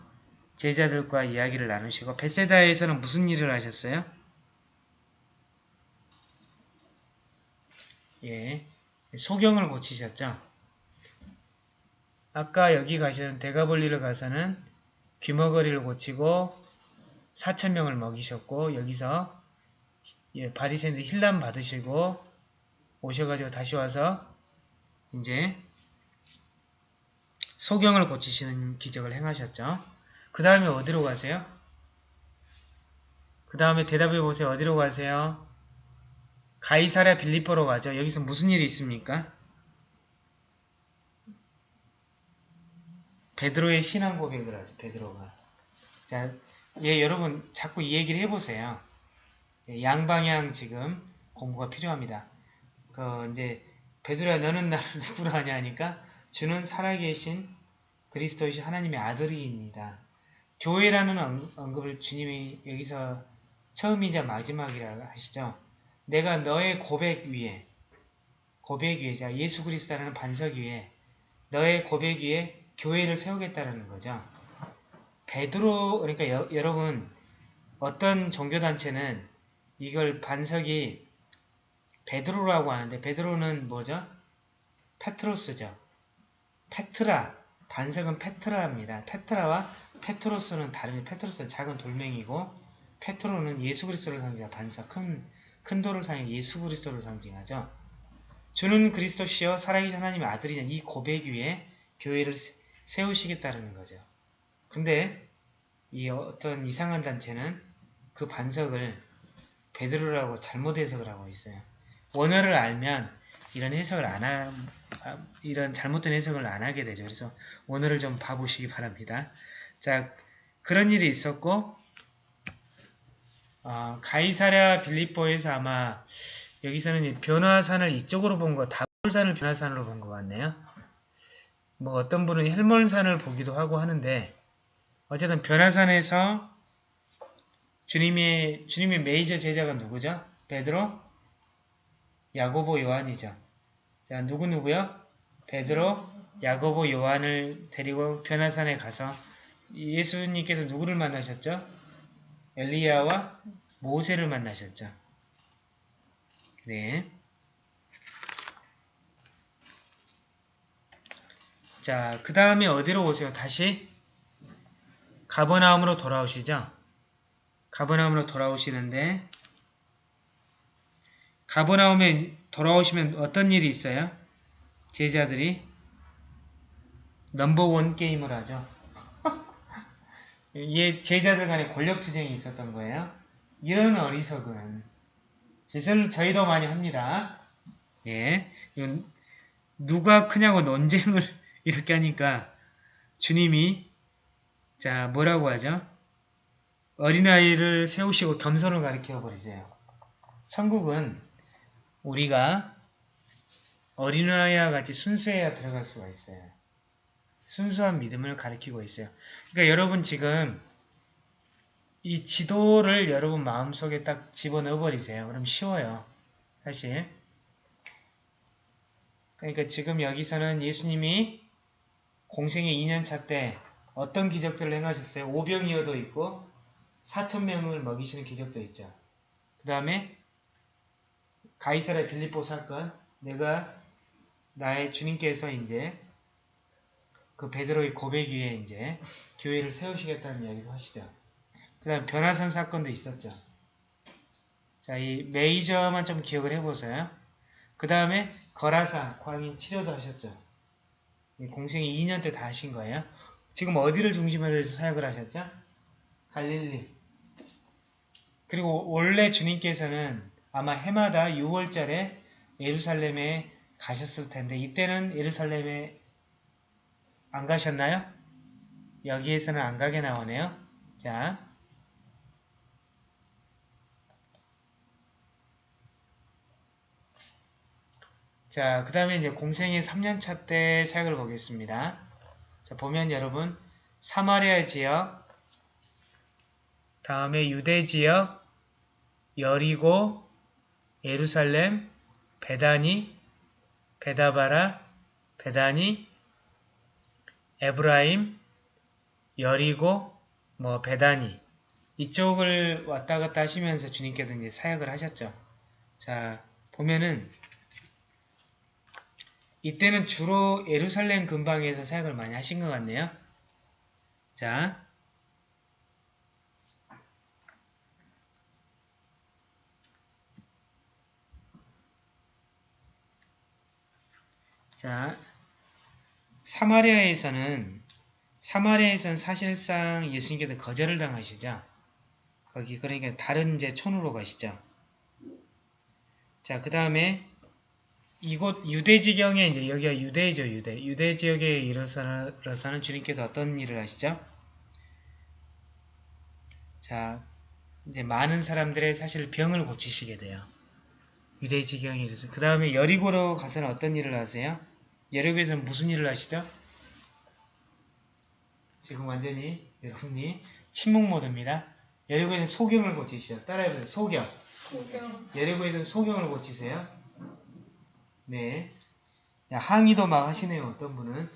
제자들과 이야기를 나누시고 베세다에서는 무슨 일을 하셨어요? 예, 소경을 고치셨죠. 아까 여기 가시는 대가볼리를 가서는 귀머거리를 고치고 4천명을 먹이셨고 여기서 예, 바리새인들 힐람 받으시고 오셔가지고 다시 와서 이제 소경을 고치시는 기적을 행하셨죠. 그 다음에 어디로 가세요? 그 다음에 대답해 보세요. 어디로 가세요? 가이사랴 빌리포로 가죠. 여기서 무슨 일이 있습니까? 베드로의 신앙 고백을 하죠. 베드로가. 자, 예, 여러분 자꾸 이 얘기를 해보세요. 예, 양방향 지금 공부가 필요합니다. 그 이제 베드로야 너는 나를 [LAUGHS] 누구로 하냐 하니까 주는 살아계신 그리스도이신 하나님의 아들이입니다. 교회라는 언- 언급을 주님이 여기서 처음이자 마지막이라 하시죠. 내가 너의 고백 위에 고백 위에 자 예수 그리스도라는 반석 위에 너의 고백 위에 교회를 세우겠다라는 거죠. 베드로 그러니까 여, 여러분 어떤 종교단체는 이걸 반석이 베드로라고 하는데 베드로는 뭐죠? 페트로스죠. 페트라 반석은 페트라입니다. 페트라와 페트로스는 다릅니다. 페트로스는 작은 돌멩이고 페트로는 예수 그리스도를 상징하 반석 큰, 큰 돌을 상징 예수 그리스도를 상징하죠. 주는 그리스도시여 살아계신 하나님의 아들이냐 이 고백 위에 교회를 세- 세우시겠다는 거죠. 근데 이 어떤 이상한 단체는 그 반석을 베드로라고 잘못 해석을 하고 있어요. 원어를 알면 이런 해석을 안 하, 아, 이런 잘못된 해석을 안 하게 되죠. 그래서 원어를 좀 봐보시기 바랍니다. 자, 그런 일이 있었고, 어, 가이사랴 빌립보에서 아마 여기서는 이 변화산을 이쪽으로 본 거, 다볼산을 변화산으로 본 것 같네요. 뭐 어떤 분은 헬몬산을 보기도 하고 하는데 어쨌든 변화산에서 주님의 주님의 메이저 제자가 누구죠? 베드로, 야고보, 요한이죠. 자 누구 누구요? 베드로, 야고보, 요한을 데리고 변화산에 가서 예수님께서 누구를 만나셨죠? 엘리야와 모세를 만나셨죠. 네. 자, 그 다음에 어디로 오세요? 다시 가버나움으로 돌아오시죠? 가버나움으로 돌아오시는데 가버나움에 돌아오시면 어떤 일이 있어요? 제자들이 넘버원 게임을 하죠. [LAUGHS] 이 제자들 간에 권력투쟁이 있었던 거예요. 이런 어리석은 짓을 저희도 많이 합니다. 예, 누가 크냐고 논쟁을 [LAUGHS] 이렇게 하니까 주님이 자 뭐라고 하죠? 어린아이를 세우시고 겸손을 가르쳐 버리세요. 천국은 우리가 어린아이와 같이 순수해야 들어갈 수가 있어요. 순수한 믿음을 가리키고 있어요. 그러니까 여러분 지금 이 지도를 여러분 마음속에 딱 집어넣어 버리세요. 그럼 쉬워요. 사실. 그러니까 지금 여기서는 예수님이 공생의 2년차 때 어떤 기적들을 행하셨어요? 오병이어도 있고 4천명을 먹이시는 기적도 있죠. 그 다음에 가이사라 빌립보 사건 내가 나의 주님께서 이제 그 베드로의 고백 위에 이제 교회를 세우시겠다는 이야기도 하시죠. 그 다음 변화산 사건도 있었죠. 자, 이 메이저만 좀 기억을 해보세요. 그 다음에 거라사 광인 치료도 하셨죠. 이 공생이 2년 때 다 하신 거예요. 지금 어디를 중심으로 해서 사역을 하셨죠? 갈릴리. 그리고 원래 주님께서는 아마 해마다 6월절에 예루살렘에 가셨을 텐데 이때는 예루살렘에 안 가셨나요? 여기에서는 안 가게 나오네요. 자, 자, 그 다음에 이제 공생의 3년차 때 사역을 보겠습니다. 자, 보면 여러분, 사마리아 지역, 다음에 유대 지역, 여리고, 예루살렘, 베다니, 베다바라, 베다니, 에브라임, 여리고, 뭐 베다니 이쪽을 왔다 갔다 하시면서 주님께서 이제 사역을 하셨죠. 자 보면은 이때는 주로 예루살렘 근방에서 사역을 많이 하신 것 같네요. 자 자, 사마리아에서는 사마리아에서는 사실상 예수님께서 거절을 당하시죠. 거기 그러니까 다른 이제 촌으로 가시죠. 자, 그 다음에 이곳 유대 지경에 이제 여기가 유대죠, 유대. 유대 지역에 이르러서는 주님께서 어떤 일을 하시죠? 자, 이제 많은 사람들의 사실 병을 고치시게 돼요. 유대 지경에 이르서 그 다음에 여리고로 가서는 어떤 일을 하세요? 여리고에서는 무슨 일을 하시죠? 지금 완전히 여러분이 침묵 모드입니다. 여리고에서는 소경을 고치시죠. 따라해보세요. 소경. 소경. 여리고에서는 소경을 고치세요. 네. 야, 항의도 막 하시네요. 어떤 분은.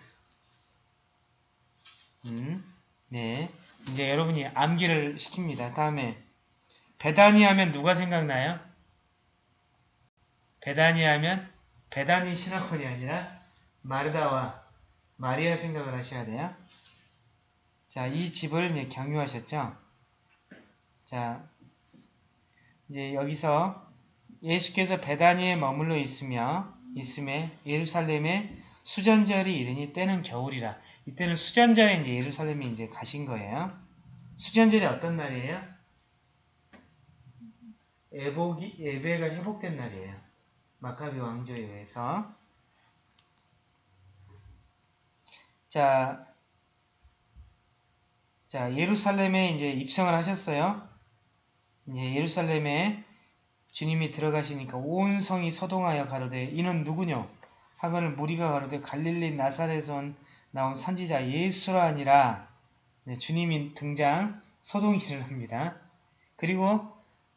음, 네. 이제 여러분이 암기를 시킵니다. 다음에 베다니 하면 누가 생각나요? 베다니 하면 베다니 신학원이 아니라 마르다와 마리아 생각을 하셔야 돼요. 자, 이 집을 경유하셨죠? 자, 이제 여기서 예수께서 베다니에 머물러 있으며 있음에 예루살렘에 수전절이 이르니 때는 겨울이라. 이때는 수전절에 이제 예루살렘에 이제 가신 거예요. 수전절이 어떤 날이에요? 예복이 예배가 회복된 날이에요. 마카비 왕조에 의해서. 자, 자 예루살렘에 이제 입성을 하셨어요. 이제 예루살렘에 주님이 들어가시니까 온 성이 서동하여 가로되 이는 누구뇨? 하거늘 무리가 가로되 갈릴리 나사렛에서 나온 선지자 예수라 아니라 네, 주님이 등장 소동이 일어납니다. 그리고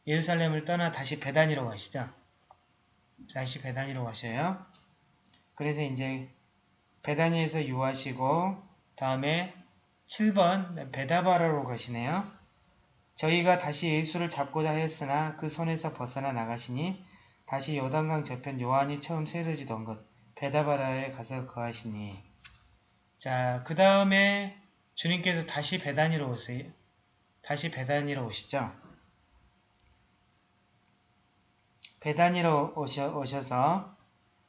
예루살렘을 떠나 다시 베단이로 가시죠. 다시 베단이로 가셔요. 그래서 이제 베다니에서 유하시고 다음에 7번 베다바라로 가시네요. 저희가 다시 예수를 잡고자 하였으나 그 손에서 벗어나 나가시니 다시 요단강 저편 요한이 처음 세려지던 것 베다바라에 가서 거하시니 자, 그 다음에 주님께서 다시 베다니로 오세요. 다시 베다니로 오시죠. 베다니로 오셔, 오셔서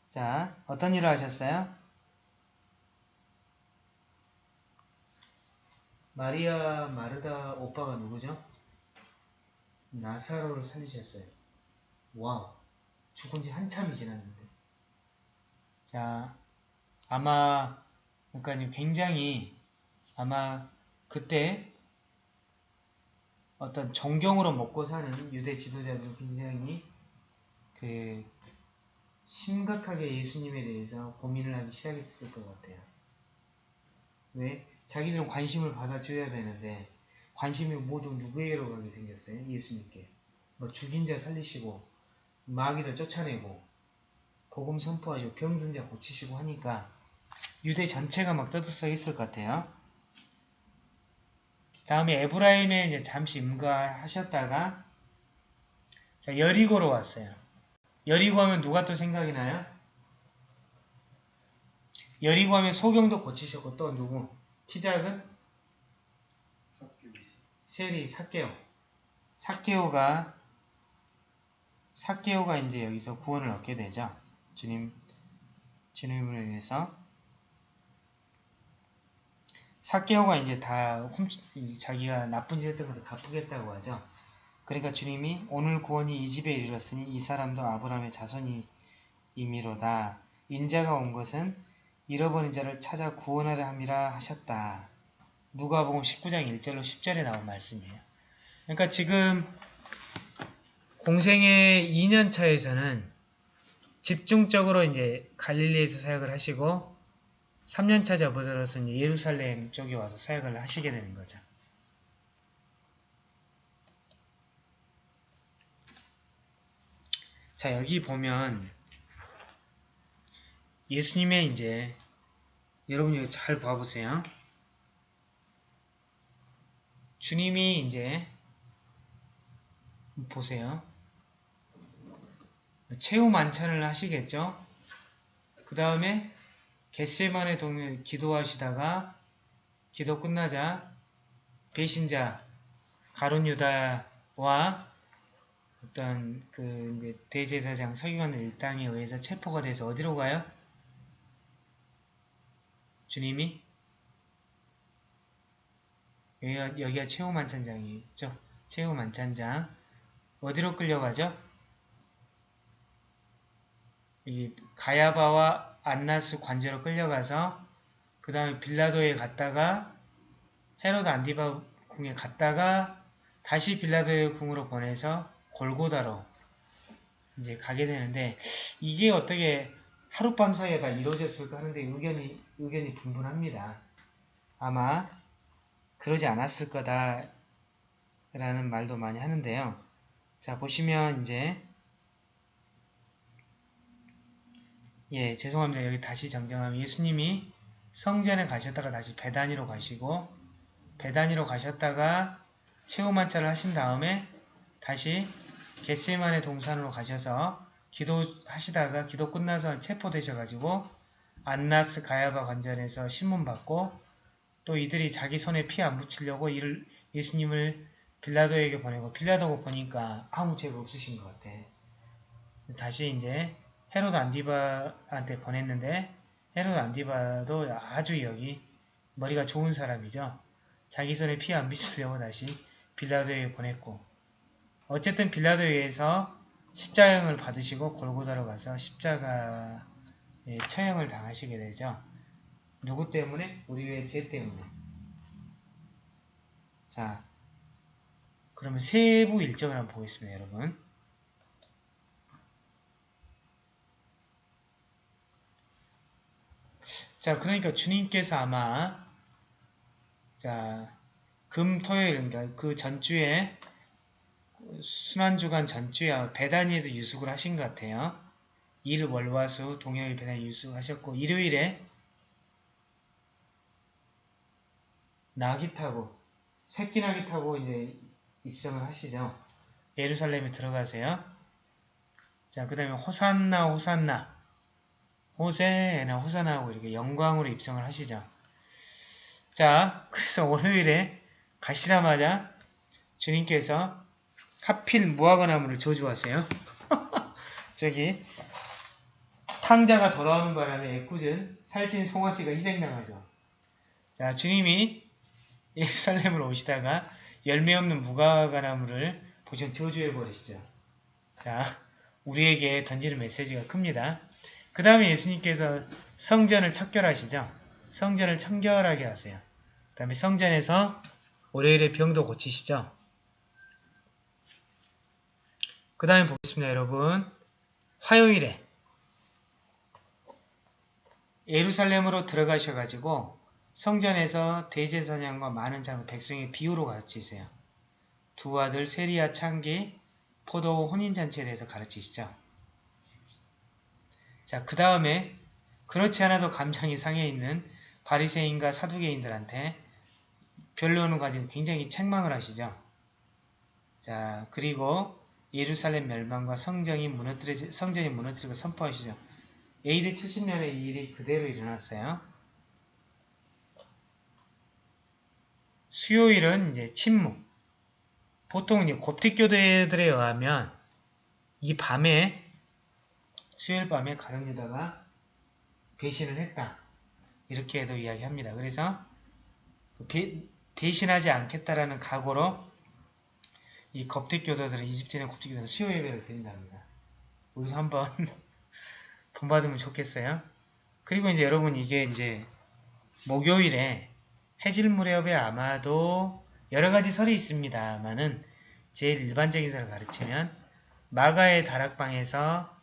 자, 어떤 일을 하셨어요? 마리아 마르다 오빠가 누구죠? 나사로를 살리셨어요. 와우. 죽은 지 한참이 지났는데. 자, 아마, 그러니까 굉장히, 아마 그때 어떤 정경으로 먹고 사는 유대 지도자들 굉장히 그 심각하게 예수님에 대해서 고민을 하기 시작했을 것 같아요. 왜? 자기들은 관심을 받아줘야 되는데 관심이 모두 누구에게로 가게 생겼어요? 예수님께. 뭐 죽인 자 살리시고 마귀도 쫓아내고 복음 선포하시고 병든 자 고치시고 하니까 유대 전체가 막 떠들썩 했을 것 같아요. 다음에 에브라임에 이제 잠시 임가하셨다가 자 여리고로 왔어요. 여리고 하면 누가 또 생각이 나요? 여리고 하면 소경도 고치셨고 또 누구? 키 작은? 세리 사케오. 사케오가 사케오가 이제 여기서 구원을 얻게 되죠. 주님 주님을 위해서 사케오가 이제 다 훔치, 자기가 나쁜 짓 했던 것도 갚으겠다고 하죠. 그러니까 주님이 오늘 구원이 이 집에 이르렀으니 이 사람도 아브라함의 자손이 임의로다. 인자가 온 것은 잃어버린 자를 찾아 구원하려 함이라 하셨다. 누가복음 19장 1절로 10절에 나온 말씀이에요. 그러니까 지금 공생의 2년 차에서는 집중적으로 이제 갈릴리에서 사역을 하시고 3년 차 접어들어서 예루살렘 쪽에 와서 사역을 하시게 되는 거죠. 자, 여기 보면 예수님의 이제 여러분 이거 잘 봐보세요. 주님이 이제 보세요. 최후 만찬을 하시겠죠? 그 다음에 겟세만의 동을 기도하시다가 기도 끝나자 배신자 가론 유다와 어떤 그 이제 대제사장 서기관 일당에 의해서 체포가 돼서 어디로 가요? 주님이 여기가, 최후 만찬장이죠. 최후 만찬장 어디로 끌려가죠? 이 가야바와 안나스 관제로 끌려가서 그 다음에 빌라도에 갔다가 헤로드 안디바 궁에 갔다가 다시 빌라도의 궁으로 보내서 골고다로 이제 가게 되는데 이게 어떻게 하룻밤 사이에 다 이루어졌을까 하는데 의견이 의견이 분분합니다. 아마 그러지 않았을 거다 라는 말도 많이 하는데요. 자 보시면 이제 예 죄송합니다. 여기 다시 정정하면 예수님이 성전에 가셨다가 다시 배단위로 가시고 배단위로 가셨다가 최후만차를 하신 다음에 다시 겟세만의 동산으로 가셔서 기도하시다가 기도 끝나서 체포되셔가지고 안나스 가야바 관전에서 신문받고 또 이들이 자기 손에 피 안 묻히려고 이를 예수님을 빌라도에게 보내고 빌라도가 보니까 아무 죄가 없으신 것 같아. 다시 이제 헤로드 안디바한테 보냈는데 헤로드 안디바도 아주 여기 머리가 좋은 사람이죠. 자기 손에 피 안 묻히려고 다시 빌라도에게 보냈고 어쨌든 빌라도에 의해서 십자형을 받으시고 골고다로 가서 십자가에 처형을 당하시게 되죠. 누구 때문에? 우리의 죄 때문에. 자, 그러면 세부 일정을 한번 보겠습니다, 여러분. 자, 그러니까 주님께서 아마 자, 금, 토요일, 그러니까 그 전주에 순환주간 전주에 배단위에서 유숙을 하신 것 같아요. 일, 월, 화, 수, 동요일 배단위 유숙하셨고 일요일에 낙이 타고 새끼 낙이 타고 이제 입성을 하시죠. 예루살렘에 들어가세요. 자, 그 다음에 호산나 호산나 호세나 호산나하고 이렇게 영광으로 입성을 하시죠. 자, 그래서 [LAUGHS] 월요일에 가시자마자 주님께서 하필 무화과나무를 저주하세요. [LAUGHS] 저기 탕자가 돌아오는 바람에 애꿎은 살찐 송아씨가 희생당하죠. 자, 주님이 예루살렘으로 오시다가 열매 없는 무화과나무를 보시면 저주해버리시죠. 자, 우리에게 던지는 메시지가 큽니다. 그 다음에 예수님께서 성전을 척결하시죠. 성전을 청결하게 하세요. 그 다음에 성전에서 월요일에 병도 고치시죠. 그 다음에 보겠습니다, 여러분. 화요일에 예루살렘으로 들어가셔가지고 성전에서 대제사장과 많은 장 백성의 비유로 가르치세요. 두 아들 세리아 창기 포도 혼인잔치에 대해서 가르치시죠. 자, 그 다음에 그렇지 않아도 감정이 상해 있는 바리새인과 사두개인들한테 변론을 가지고 굉장히 책망을 하시죠. 자, 그리고 예루살렘 멸망과 성전이 무너뜨려 성전이 무너뜨리고 선포하시죠. AD 70년에 이 일이 그대로 일어났어요. 수요일은 이제 침묵. 보통 이제 곱틱교도들에 의하면 이 밤에 수요일 밤에 가룟유다가 배신을 했다. 이렇게도 이야기합니다. 그래서 배, 배신하지 않겠다라는 각오로 이 겁택 교도들은 이집트에 있는 겁택 교도는 수요 예배를 드린답니다. 여기서 한번 [LAUGHS] 본받으면 좋겠어요. 그리고 이제 여러분 이게 이제 목요일에 해질 무렵에 아마도 여러 가지 설이 있습니다만은 제일 일반적인 설을 가르치면 마가의 다락방에서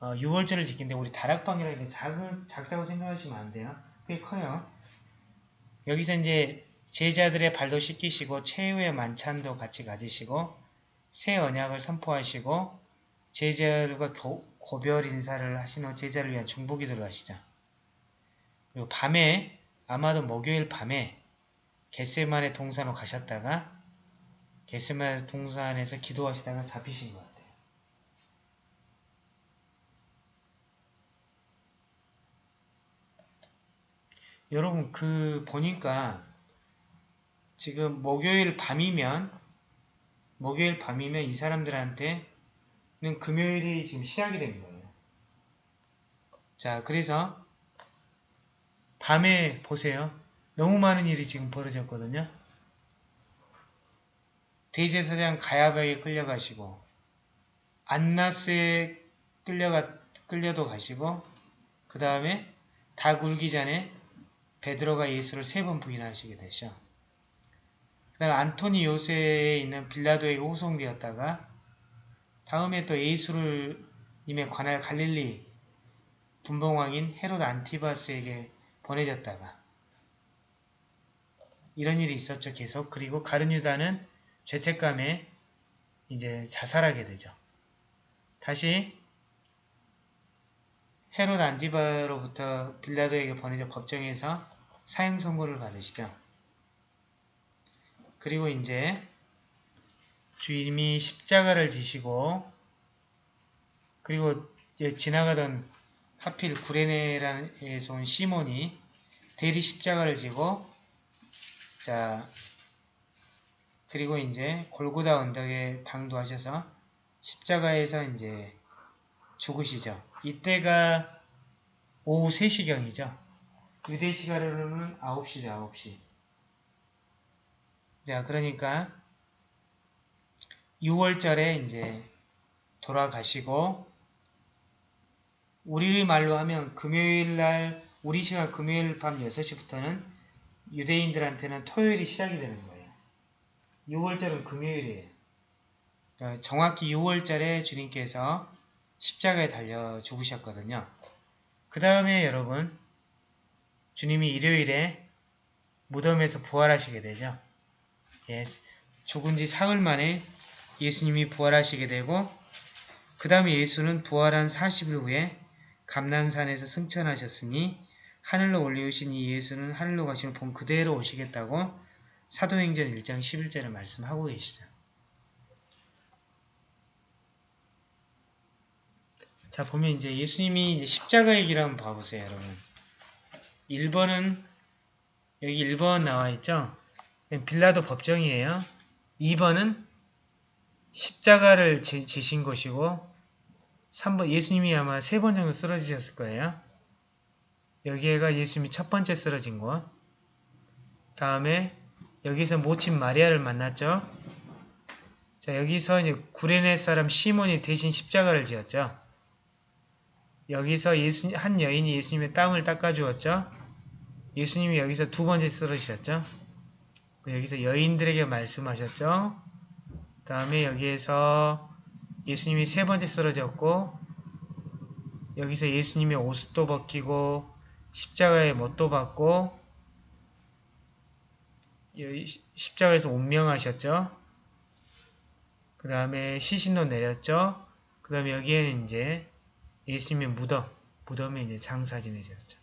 어, 6월절을 지킨데 우리 다락방이라는 게 작은, 작다고 생각하시면 안 돼요. 꽤 커요. 여기서 이제 제자들의 발도 씻기시고 최후의 만찬도 같이 가지시고 새 언약을 선포하시고 제자들과 교- 고별 인사를 하신 후 제자를 위한 중보기도를 하시죠. 그리고 밤에 아마도 목요일 밤에 겟세만의 동산으로 가셨다가 겟세만의 동산에서 기도하시다가 잡히신 것 같아요. 여러분 그 보니까 지금 목요일 밤이면 목요일 밤이면 이 사람들한테는 금요일이 지금 시작이 된 거예요. 자 그래서 밤에 보세요. 너무 많은 일이 지금 벌어졌거든요. 대제사장 가야바에 끌려가시고 안나스에 끌려가, 끌려도 가시고 그 다음에 닭 울기 전에 베드로가 예수를 세 번 부인하시게 되죠. 그 다음 안토니 요새에 있는 빌라도에게 호송되었다가 다음에 또 예수를 님에 관할 갈릴리 분봉왕인 헤롯 안티바스에게 보내졌다가 이런 일이 있었죠 계속. 그리고 가르뉴다는 죄책감에 이제 자살하게 되죠. 다시 헤롯 안티바로부터 빌라도에게 보내져 법정에서 사형 선고를 받으시죠 그리고 이제 주님이 십자가를 지시고 그리고 지나가던 하필 구레네라에서 온 시몬이 대리 십자가를 지고 자 그리고 이제 골고다 언덕에 당도하셔서 십자가에서 이제 죽으시죠. 이때가 오후 3시경이죠. 유대 시간으로는 9시죠. 9시. 자 그러니까 6월절에 이제 돌아가시고 우리 말로 하면 금요일 날 우리 시간 금요일 밤 6시부터는 유대인들한테는 토요일이 시작이 되는 거예요. 6월절은 금요일이에요. 그러니까 정확히 6월절에 주님께서 십자가에 달려 죽으셨거든요. 그 다음에 여러분 주님이 일요일에 무덤에서 부활하시게 되죠. 예, 죽은 지 사흘 만에 예수님이 부활하시게 되고 그 다음에 예수는 부활한 40일 후에 감남산에서 승천하셨으니 하늘로 올리우신 이 예수는 하늘로 가시는 본 그대로 오시겠다고 사도행전 1장 11절에 말씀하고 계시죠. 자 보면 이제 예수님이 이제 십자가의 길 한번 봐보세요 여러분. 1번은 여기 1번 나와 있죠. 빌라도 법정이에요. 2번은 십자가를 지, 지신 것이고 3번 예수님이 아마 세 번 정도 쓰러지셨을 거예요. 여기에가 예수님이 첫 번째 쓰러진 곳. 다음에 여기서 모친 마리아를 만났죠. 자 여기서 이제 구레네 사람 시몬이 대신 십자가를 지었죠. 여기서 예수, 한 여인이 예수님의 땀을 닦아주었죠. 예수님이 여기서 두 번째 쓰러지셨죠. 여기서 여인들에게 말씀하셨죠. 그 다음에 여기에서 예수님이 세 번째 쓰러졌고 여기서 예수님의 옷도 벗기고 십자가에 못도 받고 십자가에서 운명하셨죠. 그 다음에 시신도 내렸죠. 그 다음에 여기에는 이제 예수님의 무덤, 무덤에 이제 장사 지내셨죠.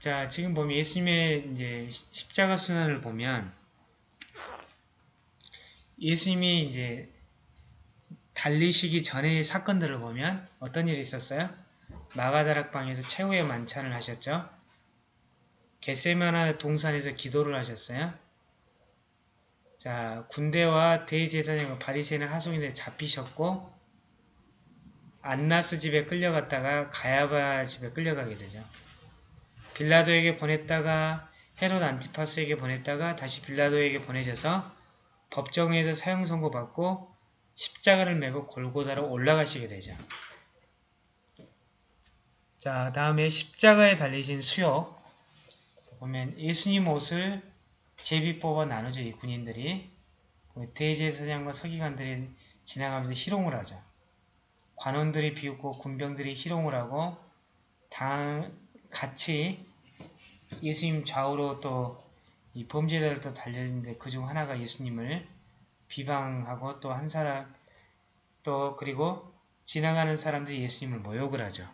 자, 지금 보면 예수님의 이제 십자가 순환을 보면 예수님이 이제 달리시기 전의 사건들을 보면 어떤 일이 있었어요? 마가다락방에서 최후의 만찬을 하셨죠. 겟세마나 동산에서 기도를 하셨어요. 자, 군대와 대제사장과 바리새인 하송인에 잡히셨고 안나스 집에 끌려갔다가 가야바 집에 끌려가게 되죠. 빌라도에게 보냈다가 헤롯 안티파스에게 보냈다가 다시 빌라도에게 보내져서 법정에서 사형 선고받고 십자가를 메고 골고다로 올라가시게 되죠. 자, 다음에 십자가에 달리신 수요. 보면 예수님 옷을 제비 뽑아 나누죠. 이 군인들이. 대제사장과 서기관들이 지나가면서 희롱을 하죠. 관원들이 비웃고 군병들이 희롱을 하고 다 같이 예수님 좌우로 또 이 범죄자들 도 달려있는데 그 중 하나가 예수님을 비방하고 또 한 사람 또 그리고 지나가는 사람들이 예수님을 모욕을 하죠.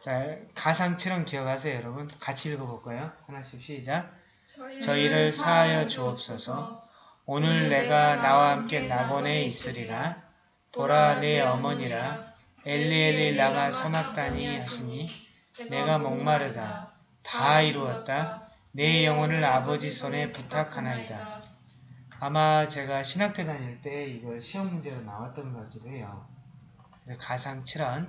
자, 가상처럼 기억하세요, 여러분. 같이 읽어볼까요? 하나씩 시작. 저희를 사하여 주옵소서. 오늘 내가 나와 함께 낙원에 있으리라. 보라 내 어머니라. 엘리엘리 라마 사막다니 하시니 내가 목마르다. 다 이루었다. 내 영혼을 아버지 손에 부탁하나이다. 아마 제가 신학교 다닐 때 이걸 시험 문제로 나왔던 것 같기도 해요. 가상 7원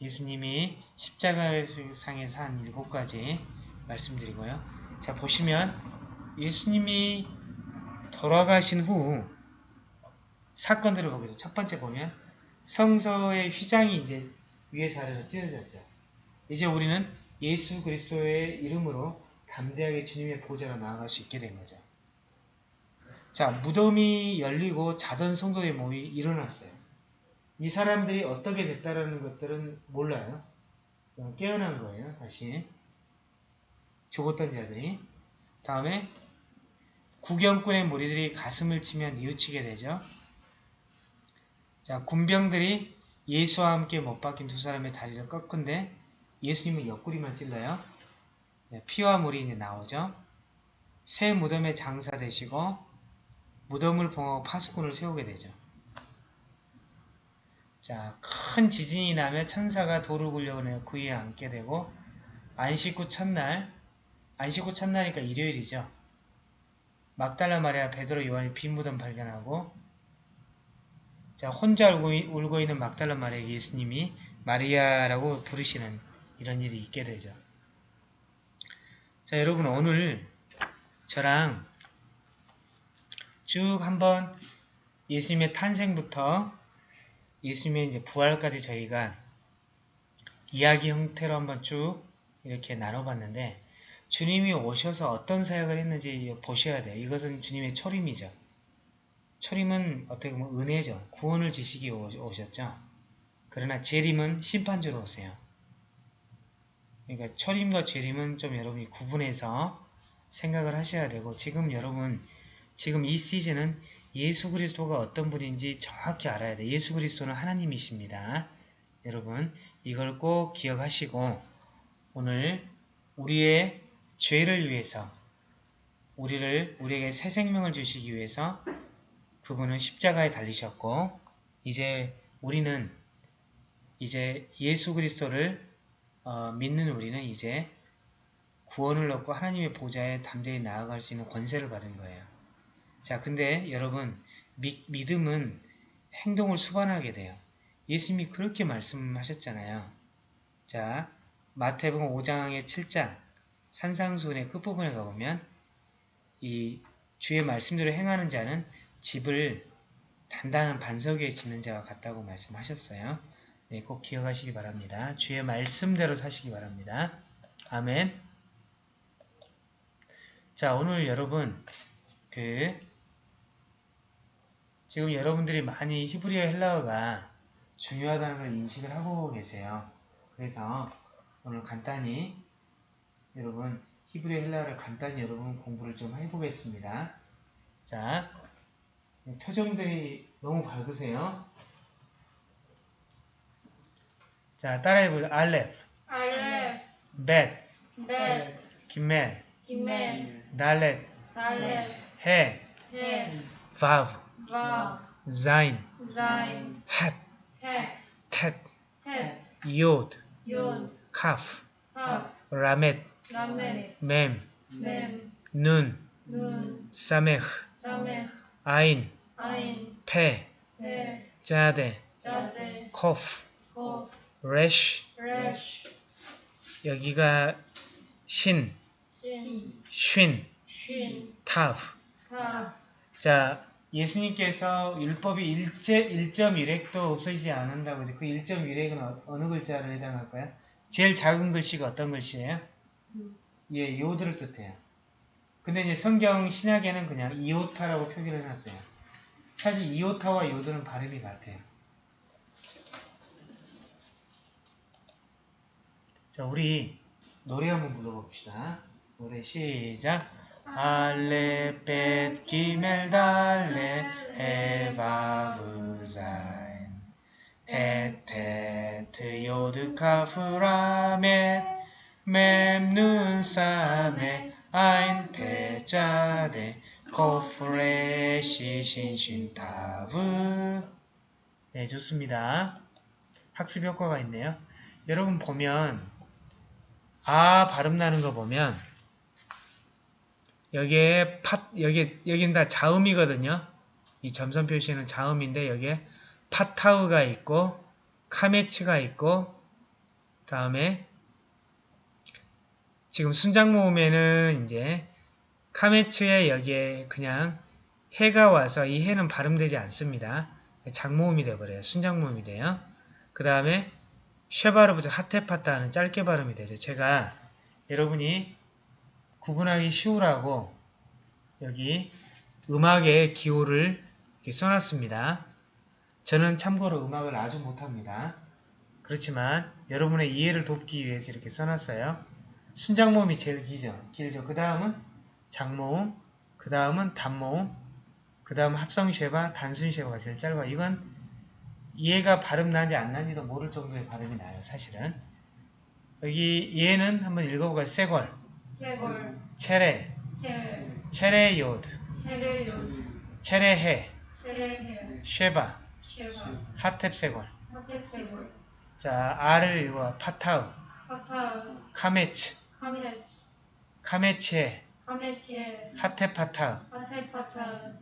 예수님이 십자가상에서 한 일곱 가지 말씀드리고요. 자 보시면 예수님이 돌아가신 후 사건들을 보게 첫 번째 보면 성서의 휘장이 이제 위에서 아래로 찢어졌죠. 이제 우리는 예수 그리스도의 이름으로 담대하게 주님의 보좌로 나아갈 수 있게 된 거죠. 자, 무덤이 열리고 자던 성도의 몸이 일어났어요. 이 사람들이 어떻게 됐다라는 것들은 몰라요. 깨어난 거예요, 다시. 죽었던 자들이. 다음에 구경꾼의 무리들이 가슴을 치며 뉘우치게 되죠. 자, 군병들이 예수와 함께 못 박힌 두 사람의 다리를 꺾은데 예수님은 옆구리만 찔러요. 네, 피와 물이 이제 나오죠. 새 무덤에 장사되시고 무덤을 봉하고 파수꾼을 세우게 되죠. 자, 큰 지진이 나면 천사가 돌을 굴려오며 그 위에 앉게 되고 안식 후 첫날, 안식 후 첫날이니까 일요일이죠. 막달라 마리아 베드로 요한이 빈 무덤 발견하고 자 혼자 울고, 울고 있는 막달라 마리아 예수님이 마리아라고 부르시는 이런 일이 있게 되죠. 자 여러분 오늘 저랑 쭉 한번 예수님의 탄생부터 예수님의 이제 부활까지 저희가 이야기 형태로 한번 쭉 이렇게 나눠봤는데 주님이 오셔서 어떤 사역을 했는지 보셔야 돼요. 이것은 주님의 초림이죠. 초림은 어떻게 보면 은혜죠. 구원을 지시기 오셨죠. 그러나 재림은 심판주로 오세요. 그러니까 초림과 재림은 좀 여러분이 구분해서 생각을 하셔야 되고 지금 여러분 지금 이 시즌은 예수 그리스도가 어떤 분인지 정확히 알아야 돼요. 예수 그리스도는 하나님이십니다. 여러분 이걸 꼭 기억하시고 오늘 우리의 죄를 위해서 우리를 우리에게 새 생명을 주시기 위해서 그분은 십자가에 달리셨고 이제 우리는 이제 예수 그리스도를 어, 믿는 우리는 이제 구원을 얻고 하나님의 보좌에 담대히 나아갈 수 있는 권세를 받은 거예요. 자, 근데 여러분 미, 믿음은 행동을 수반하게 돼요. 예수님이 그렇게 말씀하셨잖아요. 자, 마태복음 5장의 7장 산상수훈의 끝부분에 가보면 이 주의 말씀대로 행하는 자는 집을 단단한 반석 위에 짓는 자와 같다고 말씀하셨어요. 네, 꼭 기억하시기 바랍니다. 주의 말씀대로 사시기 바랍니다. 아멘. 자, 오늘 여러분 그 지금 여러분들이 많이 히브리어 헬라어가 중요하다는 걸 인식을 하고 계세요. 그래서 오늘 간단히 여러분 히브리어 헬라어를 간단히 여러분 공부를 좀 해보겠습니다. 자, 표정들이 너무 밝으세요. 자, 따라해보죠. 알렙, 알렙, 벳, 벳, 김멜, 기멜, 달렛, 달렛, 해, 헷, 바브, 바, 자인, 자인, 헷, 헷, 텟, 텟, 요드, 욤, 카프, 캅, 라멧, 라멧, 맴, 맴, 눈, 눈, 사메흐, 사메, 아인, 아인, 자데, 자데, 코프, 코프, 레쉬, 레쉬, 여기가 신, 신, 쉰, 쉰, 타브. 카, 자, 예수님께서 율법이 1.1획도 없어지지 않는다고 해서 그 1.1획은 어, 어느 글자를 해당할까요? 제일 작은 글씨가 어떤 글씨예요? 예, 요드를 뜻해요. 근데 이제 성경 신약에는 그냥 이오타라고 표기를 해놨어요. 사실 이오타와 요드는 발음이 같아요. 자, 우리 노래 한번 불러봅시다. 노래 시작. 알레 벳 기멜 달레 헤바브자인 에테트 요드 카프라메 mem눈 사메 아인 페자데 코프레 시 신신 타브. 네 좋습니다. 학습 효과가 있네요. 여러분 보면 아 발음 나는 거 보면 여기에 팟 여기 여긴 다 자음이거든요. 이 점선 표시는 자음인데 여기에 파타우가 있고 카메츠가 있고 다음에 지금 순장 모음에는 이제 카메츠에 여기에 그냥 해가 와서 이 해는 발음되지 않습니다. 장모음이 돼버려요. 순장 모음이 돼요. 그 다음에 쉐바르부터 하테파타는 짧게 발음이 되죠. 제가 여러분이 구분하기 쉬우라고 여기 음악의 기호를 이렇게 써놨습니다. 저는 참고로 음악을 아주 못합니다. 그렇지만 여러분의 이해를 돕기 위해서 이렇게 써놨어요. 순장모음이 제일 길죠. 길죠. 그 다음은 장모음, 그 다음은 단모음, 그 다음 합성쉐바, 단순쉐바가 제일 짧아요. 이건 얘가 발음 나는지 안 나는지도 모를 정도의 발음이 나요. 사실은. 여기 얘는 한번 읽어볼까요? 세골, 체레, 체레, 체레요드, 체레요드, 체레헤, 체레헤, 쉐바, 쉐바, 하텝세골. 하텝세골, 자, R을 읽어 파타흐, 파타, 카메츠, 카메츠, 카메츠헤, 카메츠헤, 하텝파타흐. 하텝파타,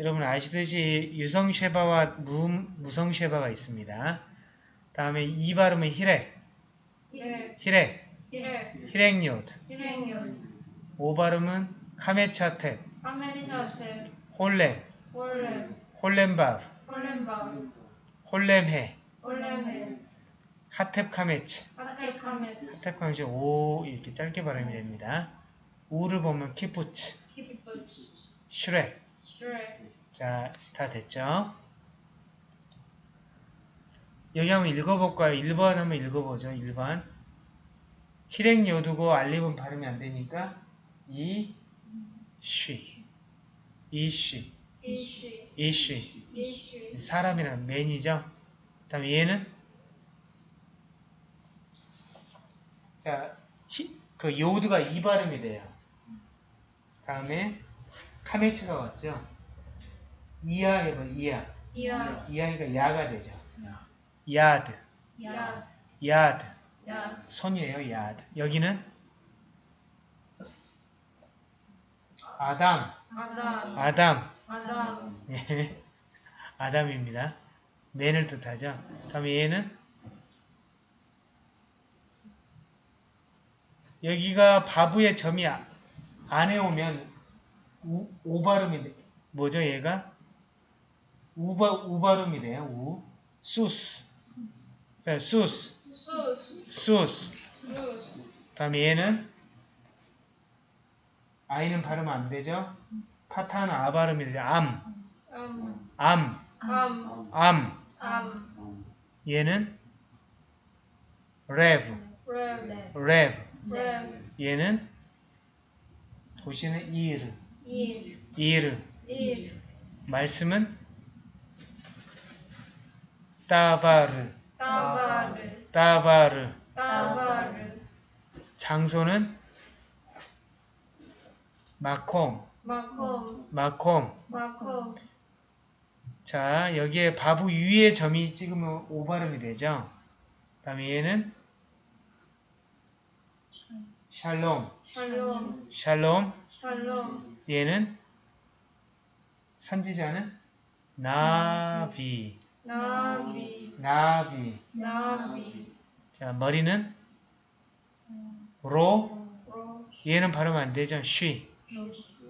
여러분 아시듯이 유성 쉐바와 무, 무성 쉐바가 있습니다. 다음에 이 발음은 히렉, 히렉, 히렉, 히렉요드. 히렉요드, 오 발음은 카메츠하툽, 카메츠하툽, 홀렘, 홀렘, 홀렘바브, 홀렘바브, 홀렘헤, 홀렘헤, 하텝 카메츠. 하텝 카메츠, 하텝 카메츠. 오 이렇게 짧게 발음이 됩니다. 우를 보면 키부츠, 슈렉. 자, 다 됐죠? 여기 한번 읽어볼까요? 1번 한번 읽어보죠. 1번. 히렉 요드고 알렙은 발음이 안 되니까 이, 쉬. 이쉬, 이, 쉬. 이쉬, 사람이란 맨이죠? 그 다음에 얘는 자, 히, 그 요드가 이 발음이 돼요. 다음에 카메츠가 왔죠? 이야 해봐, 이야. 이야, 이하니까 야가 되죠. 야드, 야, 야드. 야, 손이에요, 야드. 여기는 아담, 아담, 아담. 아담, 예, 아담입니다. 맨을 뜻하죠. 다음에 얘는 여기가 바부의 점이 아- 안에 오면 우, 오 발음이 돼. 뭐죠 얘가? 우바, 우 발음이 돼요. 우. 수스. 자, 수스. 수스, 수스. 수스, 다음에 얘는 아이는 발음 안 되죠? 파타는 아 발음이 되죠. עם, עם, עם, עם, עם. עם, 얘는 לב, 레, לב. 레, 얘는 도시는 עיר, 일, עיר. 일, 말씀은 따바르, 따바르, 따바르. 따바르, 장소는 마콤, 마콤, 마콤. 마콤, 자, 여기에 바부 위에 점이 찍으면 오 발음이 되죠? 다음에 얘는 샬롬, 샬롬, 샬롬. 샬롬, 얘는 선지자는 נביא, נביא, נביא. נביא, 자, 머리는 로, 로, 얘는 발음 안 되죠? 쉬,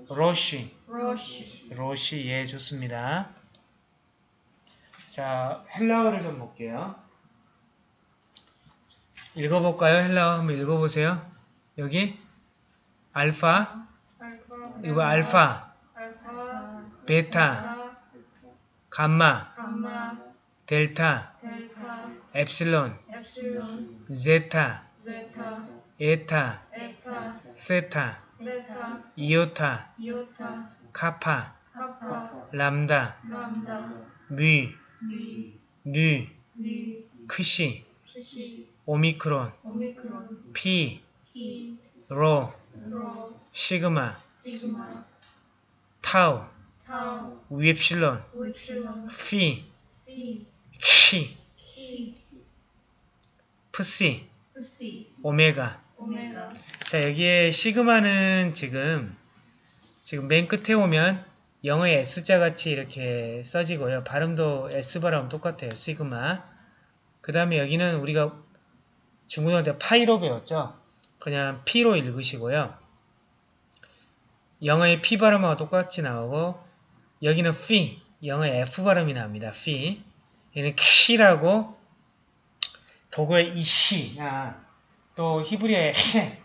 ראש, ראש, ראש, 예, 좋습니다. 자, 헬라어를 좀 볼게요. 읽어볼까요? 헬라어 한번 읽어보세요. 여기 알파, 이거 알파, 베타, 감마, 델타, 엡실론, 제타, 에타, 세타, 이오타, 카파, 람다, 뮤, 미, 뉴, 리, 크시, 오미크론, 피, 피, 로, 로, 시그마, 타우, 타우, 윕실론, 윕실론, 피, 피, 키, 키, 프시, 오메가. 오메가, 자, 여기에 시그마는 지금 지금 맨 끝에 오면 영어의 S자 같이 이렇게 써지고요. 발음도 S 발음 똑같아요. 시그마. 그 다음에 여기는 우리가 중고등학교 때 파이로 배웠죠. 그냥 P로 읽으시고요. 영어의 P 발음하고 똑같이 나오고 여기는 피, 영어의 F 발음이 납니다. 피. 얘는 키라고 도구의 이 히, 아, 또 히브리어의 해,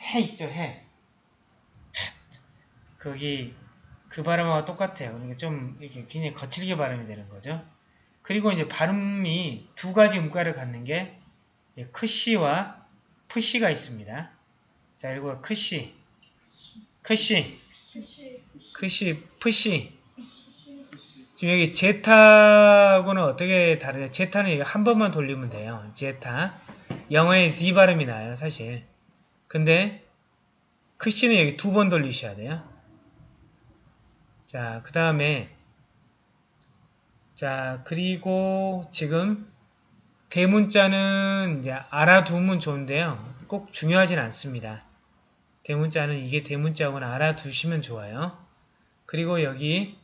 해 있죠, 해. 거기 그 발음하고 똑같아요. 그러니까 좀 이렇게 굉장히 거칠게 발음이 되는 거죠. 그리고 이제 발음이 두 가지 음가를 갖는 게 예, 크시와 프시가 있습니다. 자, 이거 크시, 크시, 크시, 프시. 지금 여기 제타하고는 어떻게 다르냐? 제타는 한 번만 돌리면 돼요. 제타. 영어의 Z 발음이 나요, 사실. 근데 크시는 여기 두 번 돌리셔야 돼요. 자, 그 다음에 자, 그리고 지금 대문자는 이제 알아두면 좋은데요. 꼭 중요하진 않습니다. 대문자는 이게 대문자고는 알아두시면 좋아요. 그리고 여기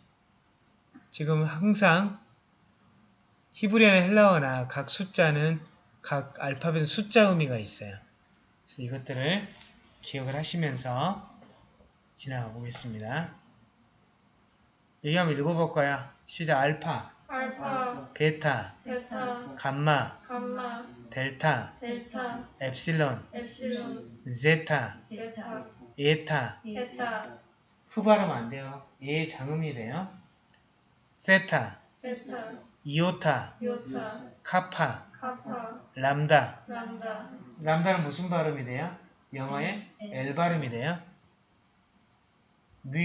지금 항상 히브리어나 헬라어나 각 숫자는 각 알파벳 숫자 의미가 있어요. 그래서 이것들을 기억을 하시면서 지나가 보겠습니다. 여기 한번 읽어볼까요? 시작 알파, 알파, 베타, 베타, 감마, 감마, 델타, 델타, 엡실론, 엡실론, 제타, 제타, 에타 베타, 후 발음 안 돼요. 예 장음이 돼요. 세타, 세타, 이오타, 요타, 카파, 카파, 람다. 람다, 람다는 무슨 발음이 돼요? 영어의 L 발음이 돼요. 뮤,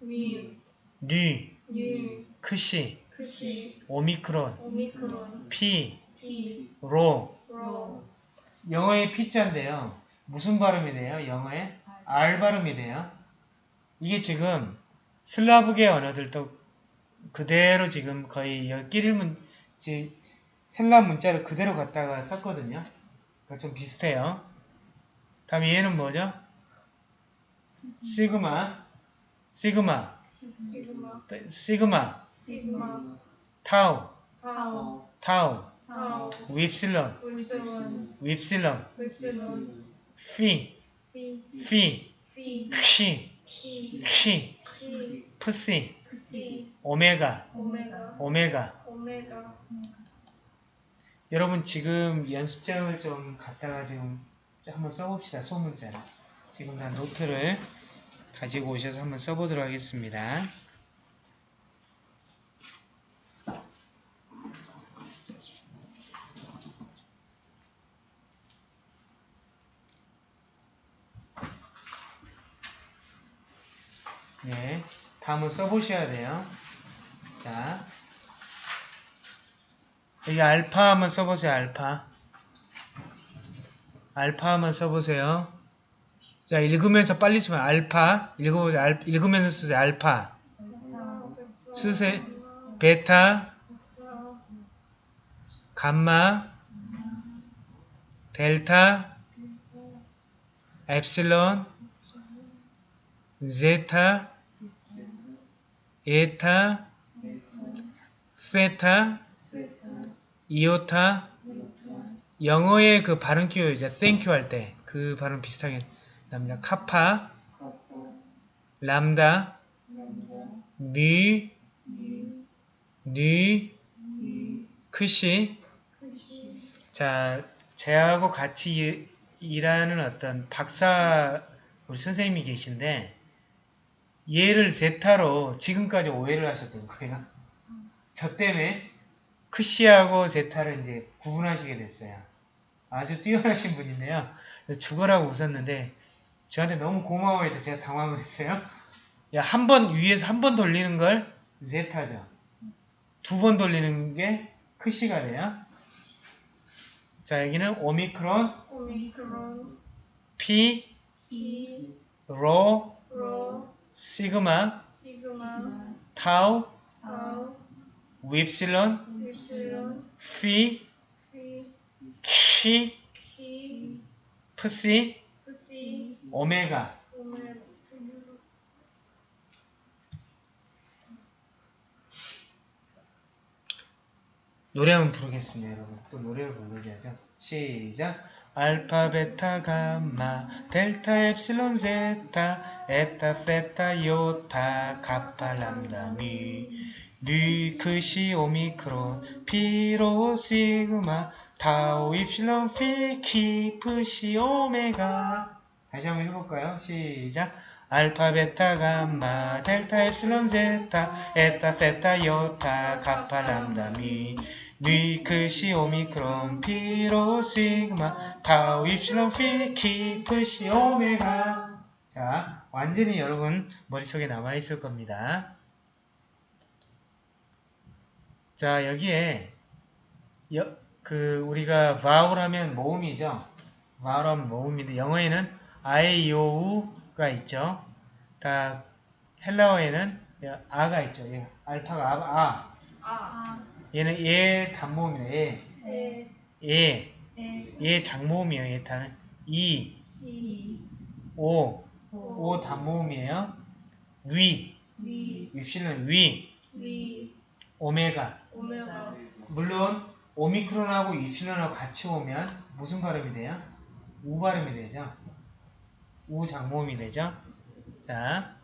뮤, 뉴, 뉴, 크시, 크시, 오미크론, 오미크론, 피, 피, 로. 로, 영어의 P자인데요. 무슨 발음이 돼요? 영어의 R 발음이 돼요. 이게 지금 슬라브계 언어들도 그대로 지금 거의 끼릴 문, 헬라 문자를 그대로 갖다가 썼거든요. 그러니까 좀 비슷해요. 다음에 얘는 뭐죠? 시그마, 시그마, 시그마, 시그마, 시그마, 타우, 타우, 타우, 타우, 윕실론, 윕실론, 윕실론, 피, 피, 키, 키, 프시, 프시, 오메가, 오메가, 여러분 지금 연습장을 좀 갖다가 지금 한번 써봅시다. 소문자를. 지금 다 노트를 가지고 오셔서 한번 써보도록 하겠습니다. 네, 다 한번 써보셔야 돼요. 자, 여기 알파 한번 써보세요. 알파. 알파 한번 써보세요. 자, 읽으면서 빨리 쓰면 알파. 읽어보세요. 알, 읽으면서 쓰세요. 알파. 쓰세요. 베타, 감마, 델타, 엡실론, 제타, 에타, 세타, 이오타, 영어의 그 발음 기호 이제 thank you 할 때 그 발음 비슷하게 납니다. 카파, 람다, 미, 니, 크시. 자, 제하고 같이 일- 일하는 어떤 박사 우리 선생님이 계신데 얘를 제타로 지금까지 오해를 하셨던 거예요. 저 때문에 크시하고 제타를 이제 구분하시게 됐어요. 아주 뛰어나신 분인데요. 죽어라고 웃었는데 저한테 너무 고마워해서 제가 당황을 했어요. 야, 한 번 위에서 한 번 돌리는 걸 제타죠. 두 번 돌리는 게 크시가 돼요. 자, 여기는 오미크론, 오미크론 피, 피 로, 로 시그마, 시그마 타우, 타우 윕실론, 윕실론 피, 피 키, 키 프시, 프시 오메가. 오메가 노래 한번 부르겠습니다, 여러분. 또 노래를 불러줘야죠. 시작. 알파, 베타, 감마, 델타, 엡실론, 제타, 에타, 세타, 요타, 카파, 람다, 뮈, 뉘, 크시, 오미크론, 피, 로, 시그마, 타우, 입실론, 피, 키, 프시, 오메가. 다시 한번 해볼까요? 시작. 알파, 베타, 감마, 델타, 엡실론, 제타, 에타, 세타, 요타, 카파, 람다, 뮈, 뉘, 크시, 오미크론, 피, 로, 시그마, 타우, 입실론, 피, 키, 프시, 오메가. 자, 완전히 여러분 머릿속에 남아있을 겁니다. 자, 여기에, 여, 그, 우리가 vowel 하면 모음이죠? vowel 하면 모음인데, 영어에는 I, O, U가 있죠? 다, 헬라어에는 아가 있죠? 예, 알파가 아, 아. 아 얘는 얘 단모음이네. 얘. 에 얘. 에얘 장모음이에요. 얘 단은 이, 이 오. 오 오 단모음이에요. 위. 위 윕실론 위. 위 오메가. 오메가 물론 오미크론하고 윕실론하고 같이 오면 무슨 발음이 돼요? 우 발음이 되죠. 우 장모음이 되죠. 자.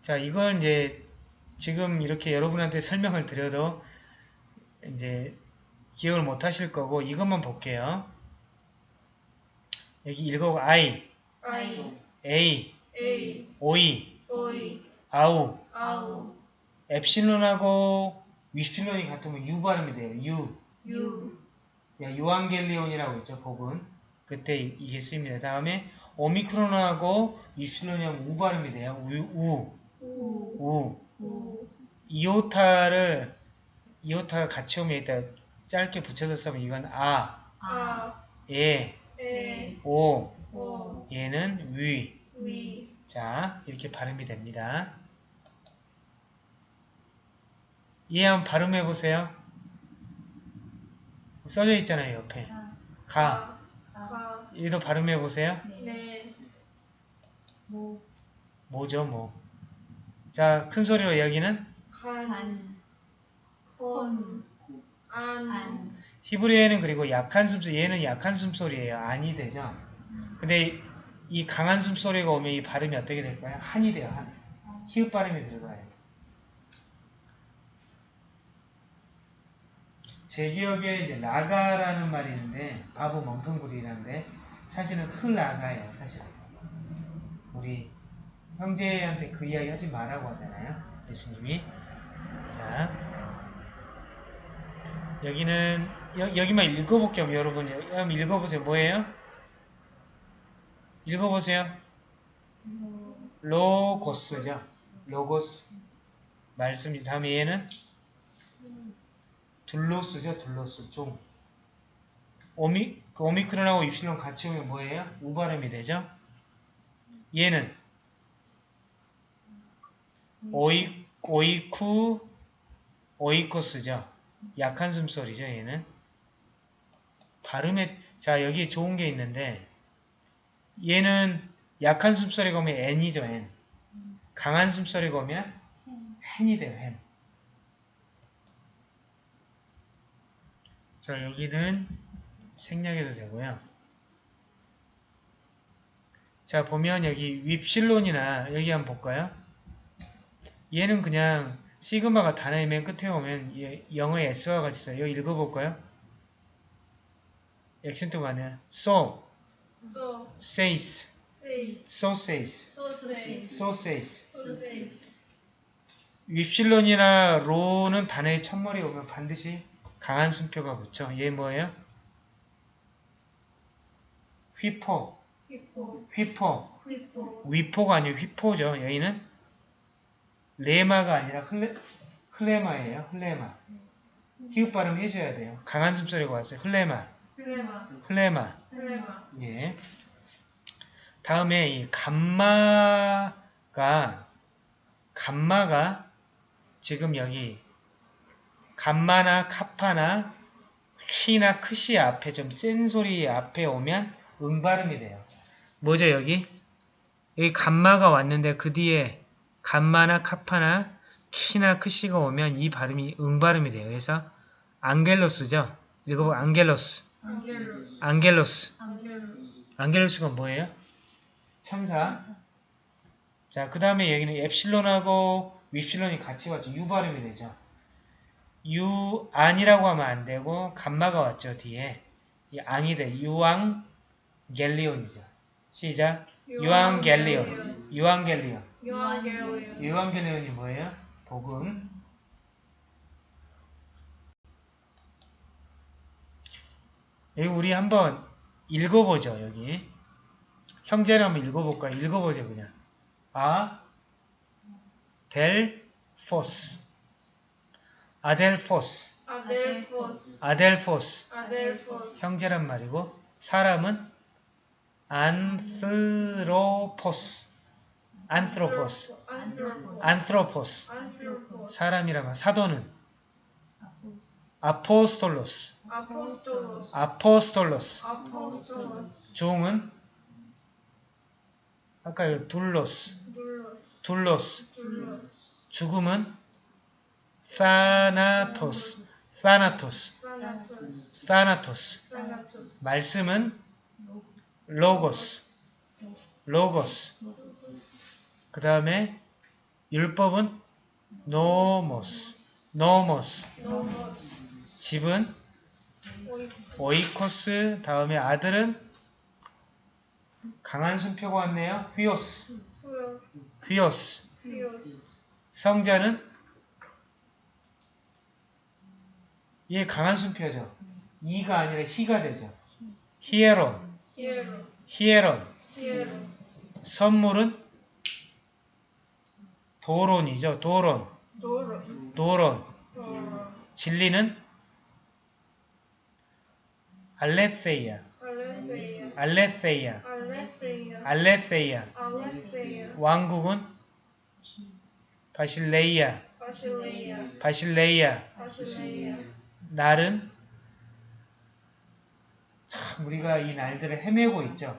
자, 이걸 이제 지금 이렇게 여러분한테 설명을 드려도 이제 기억을 못 하실 거고 이것만 볼게요. 여기 읽어 I, 아이 A, 에이 오이, 오이 아우, 아우 엡실론하고 윕실론이 같으면 U 발음이 돼요. U. 유 야, 유한겔리온이라고 있죠, 복은. 그때 이- 이게 쓰입니다. 다음에 오미크론하고 윕실론이 하면 우 발음이 돼요. 우, 우, 우 우. 우 이오타를, 이오타가 같이 오면 일단 짧게 붙여서 쓰면 이건 아, 아. 예, 에 오, 오. 얘는 위. 위. 자, 이렇게 발음이 됩니다. 얘 한번 발음해 보세요. 써져 있잖아요, 옆에. 가. 가. 얘도 발음해 보세요. 네. 모, 뭐죠, 뭐. 자, 큰 소리로 여기는 간, 간, 건, 안, 안, 히브리어에는 그리고 약한 숨소리, 얘는 약한 숨소리예요. 안이 되죠. 근데 이 강한 숨소리가 오면 이 발음이 어떻게 될까요? 한이 돼요, 한. 히읗 발음이 들어가요. 제 기억에 이제 라가라는 말이 있는데 바보 멍텅구리라는데 사실은 흘라가예요, 사실은. 우리 형제한테 그 이야기 하지 말라고 하잖아요. 예수님이. 자, 여기는 여, 여기만 읽어볼게요, 여러분. 한번 읽어보세요. 뭐예요? 읽어보세요. 로고스죠. 로고스. 말씀이 다음에 얘는 둘로스죠. 둘로스. 종. 오미, 그 오미크론하고 입실론 같이 오면 뭐예요? 우발음이 되죠. 얘는 오이, 오이쿠, 오이코스죠. 약한 숨소리죠. 얘는. 발음에, 자, 여기 좋은 게 있는데, 얘는 약한 숨소리가 오면 n이죠, n. 강한 숨소리가 오면 hen이 돼요, hen. 자, 여기는 생략해도 되고요. 자, 보면 여기 윕실론이나 여기 한번 볼까요? 얘는 그냥 시그마가 단어의 맨 끝에 오면 얘 영어의 s와 같이 써요. 읽어볼까요? 액센트가 아니라 so, 소, says, so says, so says. 윕실론이나 로는 단어의 첫머리에 오면 반드시 강한 순표가 붙죠. 얘 뭐예요? 휘포, 휘포 휘포, 휘포 위포가 아니고 휘포죠. 여기는 레마가 아니라 흘레, 흘레마예요. 흘레마. 히읗 발음 해줘야 돼요. 강한 숨소리가 왔어요. 흘레마, 플레마 흘레마. 플레마 예. 다음에 이 감마가 감마가 지금 여기 감마나 카파나 키나 크시 앞에 좀 센 소리 앞에 오면 응 발음이 돼요. 뭐죠 여기? 여기 감마가 왔는데 그 뒤에 감마나 카파나 키나 크시가 오면 이 발음이 응 발음이 돼요. 그래서 앙겔로스죠. 읽어보 앙겔로스. 안겔로스 앙겔로스. 안겔로스 앙겔로스가 뭐예요? 천사. 자, 그 다음에 여기는 엡실론하고 윕실론이 같이 왔죠. U 발음이 되죠. 유, 안이라고 하면 안 되고, 감마가 왔죠, 뒤에. 이 앙이 돼. 유앙 겔리온이죠. 시작. 유앙 겔리온. 유앙 겔리온. 유앙겔리온 유앙겔리온이 뭐예요? 복음. 여기 우리 한번 읽어보죠, 여기. 형제를 한번 읽어볼까요? 읽어보죠, 그냥. 아, 델, 포스. 아델포스. 아델포스 아델포스. 아델포스 형제란 말이고, 사람은 안스로포스. 안트로포스. 안트로포스. 사람이라면 사도는 아포스 아포스톨로스. 아포스톨로스 종은 아까 이거 둘로스. 둘로스 둘로스. 죽음은. 사나토스 사나토스. θάνατος 말씀은 λόγος. λόγος. 그 다음에 율법은 νόμος. νόμος. 집은 οἶκος. 다음에 아들은 강한 숨표가 왔네요. υἱός. υἱός. 성자는 얘 강한 순표죠. 이가 아니라 히가 되죠. 히에론. 히에론. 선물은 도론이죠. 도론. 도로 도론. 도로 진리는. 알레세이아 알레세이아. 알레세이아 왕국은 바실레이아. 바실레이아 바실레이아. 바실레이아 날은 참 우리가 이 날들을 헤매고 있죠.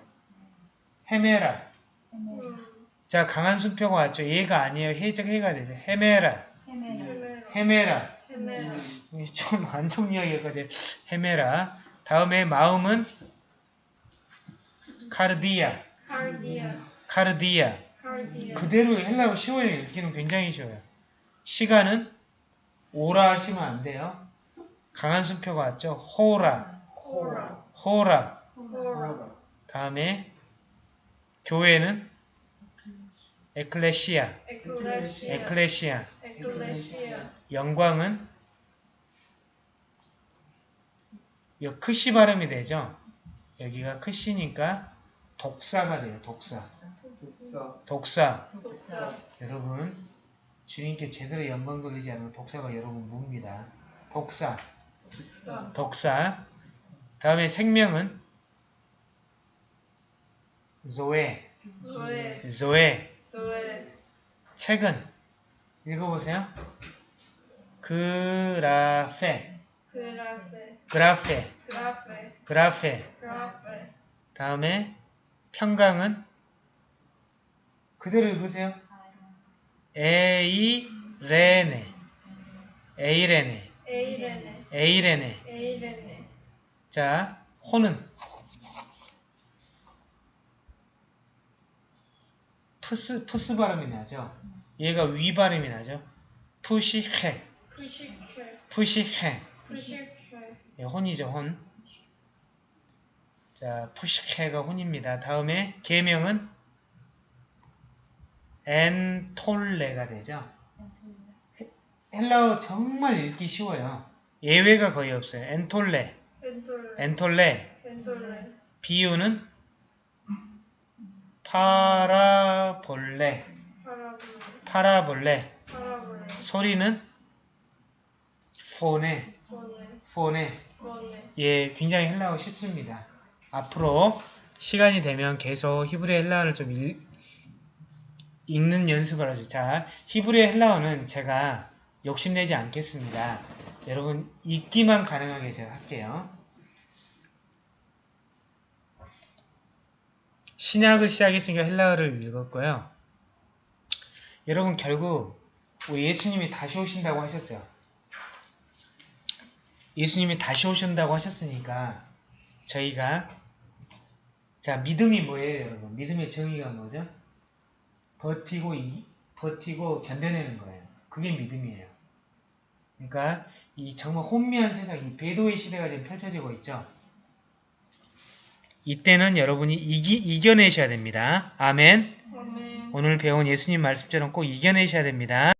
헤매라. 헤메라 음, 자 강한 순표가 왔죠. 얘가 아니에요. 해적 해가 되죠. 헤매라. 헤메라 헤메라 헤매라. 헤메라 좀 안정이어가지고 헤매라. 다음에 마음은 카르디아. 카르디아 카르디아. 카르디아 그대로 헬라어 쉬워요. 읽기는 굉장히 쉬워요. 시간은 오라 하시면 안 돼요. 강한 순표가 왔죠. 호라. 호라 호라. 호라 다음에 교회는 에클레시아. 에클레시아 에클레시아. 에클레시아 영광은 이 크시 발음이 되죠. 여기가 크시니까 독사가 돼요. 독사. 독사. 독사 여러분 주님께 제대로 영광 돌리지 않으면 독사가 여러분 뭡니다. 독사. 독사 독사. 다음에 생명은 조에. 조에 조에. 책은 읽어보세요. 그라페. 그라페 그라페. 그라페 그라페. 다음에 평강은 그대로 읽으세요. 에이레네. 에이레네. 에이레네 에이레네. 에이레네 자, 호는 푸스 푸스 발음이 나죠. 얘가 위 발음이 나죠. ψυχή. ψυχή ψυχή. 예, 혼이죠, 혼. 자, ψυχή가 혼입니다. 다음에 계명은 ἐντολή가 되죠. 헬라어 정말 읽기 쉬워요. 예외가 거의 없어요. ἐντολή. ἐντολή. ἐντολή. 비유는 파라볼레, 파라볼레. 소리는 포네. 포네. 예, 굉장히 헬라어 쉽습니다. 앞으로 시간이 되면 계속 히브리 헬라어를 좀 읽, 읽는 연습을 하죠. 자, 히브리 헬라어는 제가 욕심내지 않겠습니다. 여러분 읽기만 가능하게 제가 할게요. 신약을 시작했으니까 헬라어를 읽었고요. 여러분 결국 우리 예수님이 다시 오신다고 하셨죠. 예수님이 다시 오신다고 하셨으니까 저희가 자 믿음이 뭐예요 여러분? 믿음의 정의가 뭐죠? 버티고 이, 버티고 견뎌내는 거예요. 그게 믿음이에요. 그러니까 이 정말 혼미한 세상 이 배도의 시대가 지금 펼쳐지고 있죠 이때는 여러분이 이기, 이겨내셔야 됩니다. 아멘. 아멘. 오늘 배운 예수님 말씀처럼 꼭 이겨내셔야 됩니다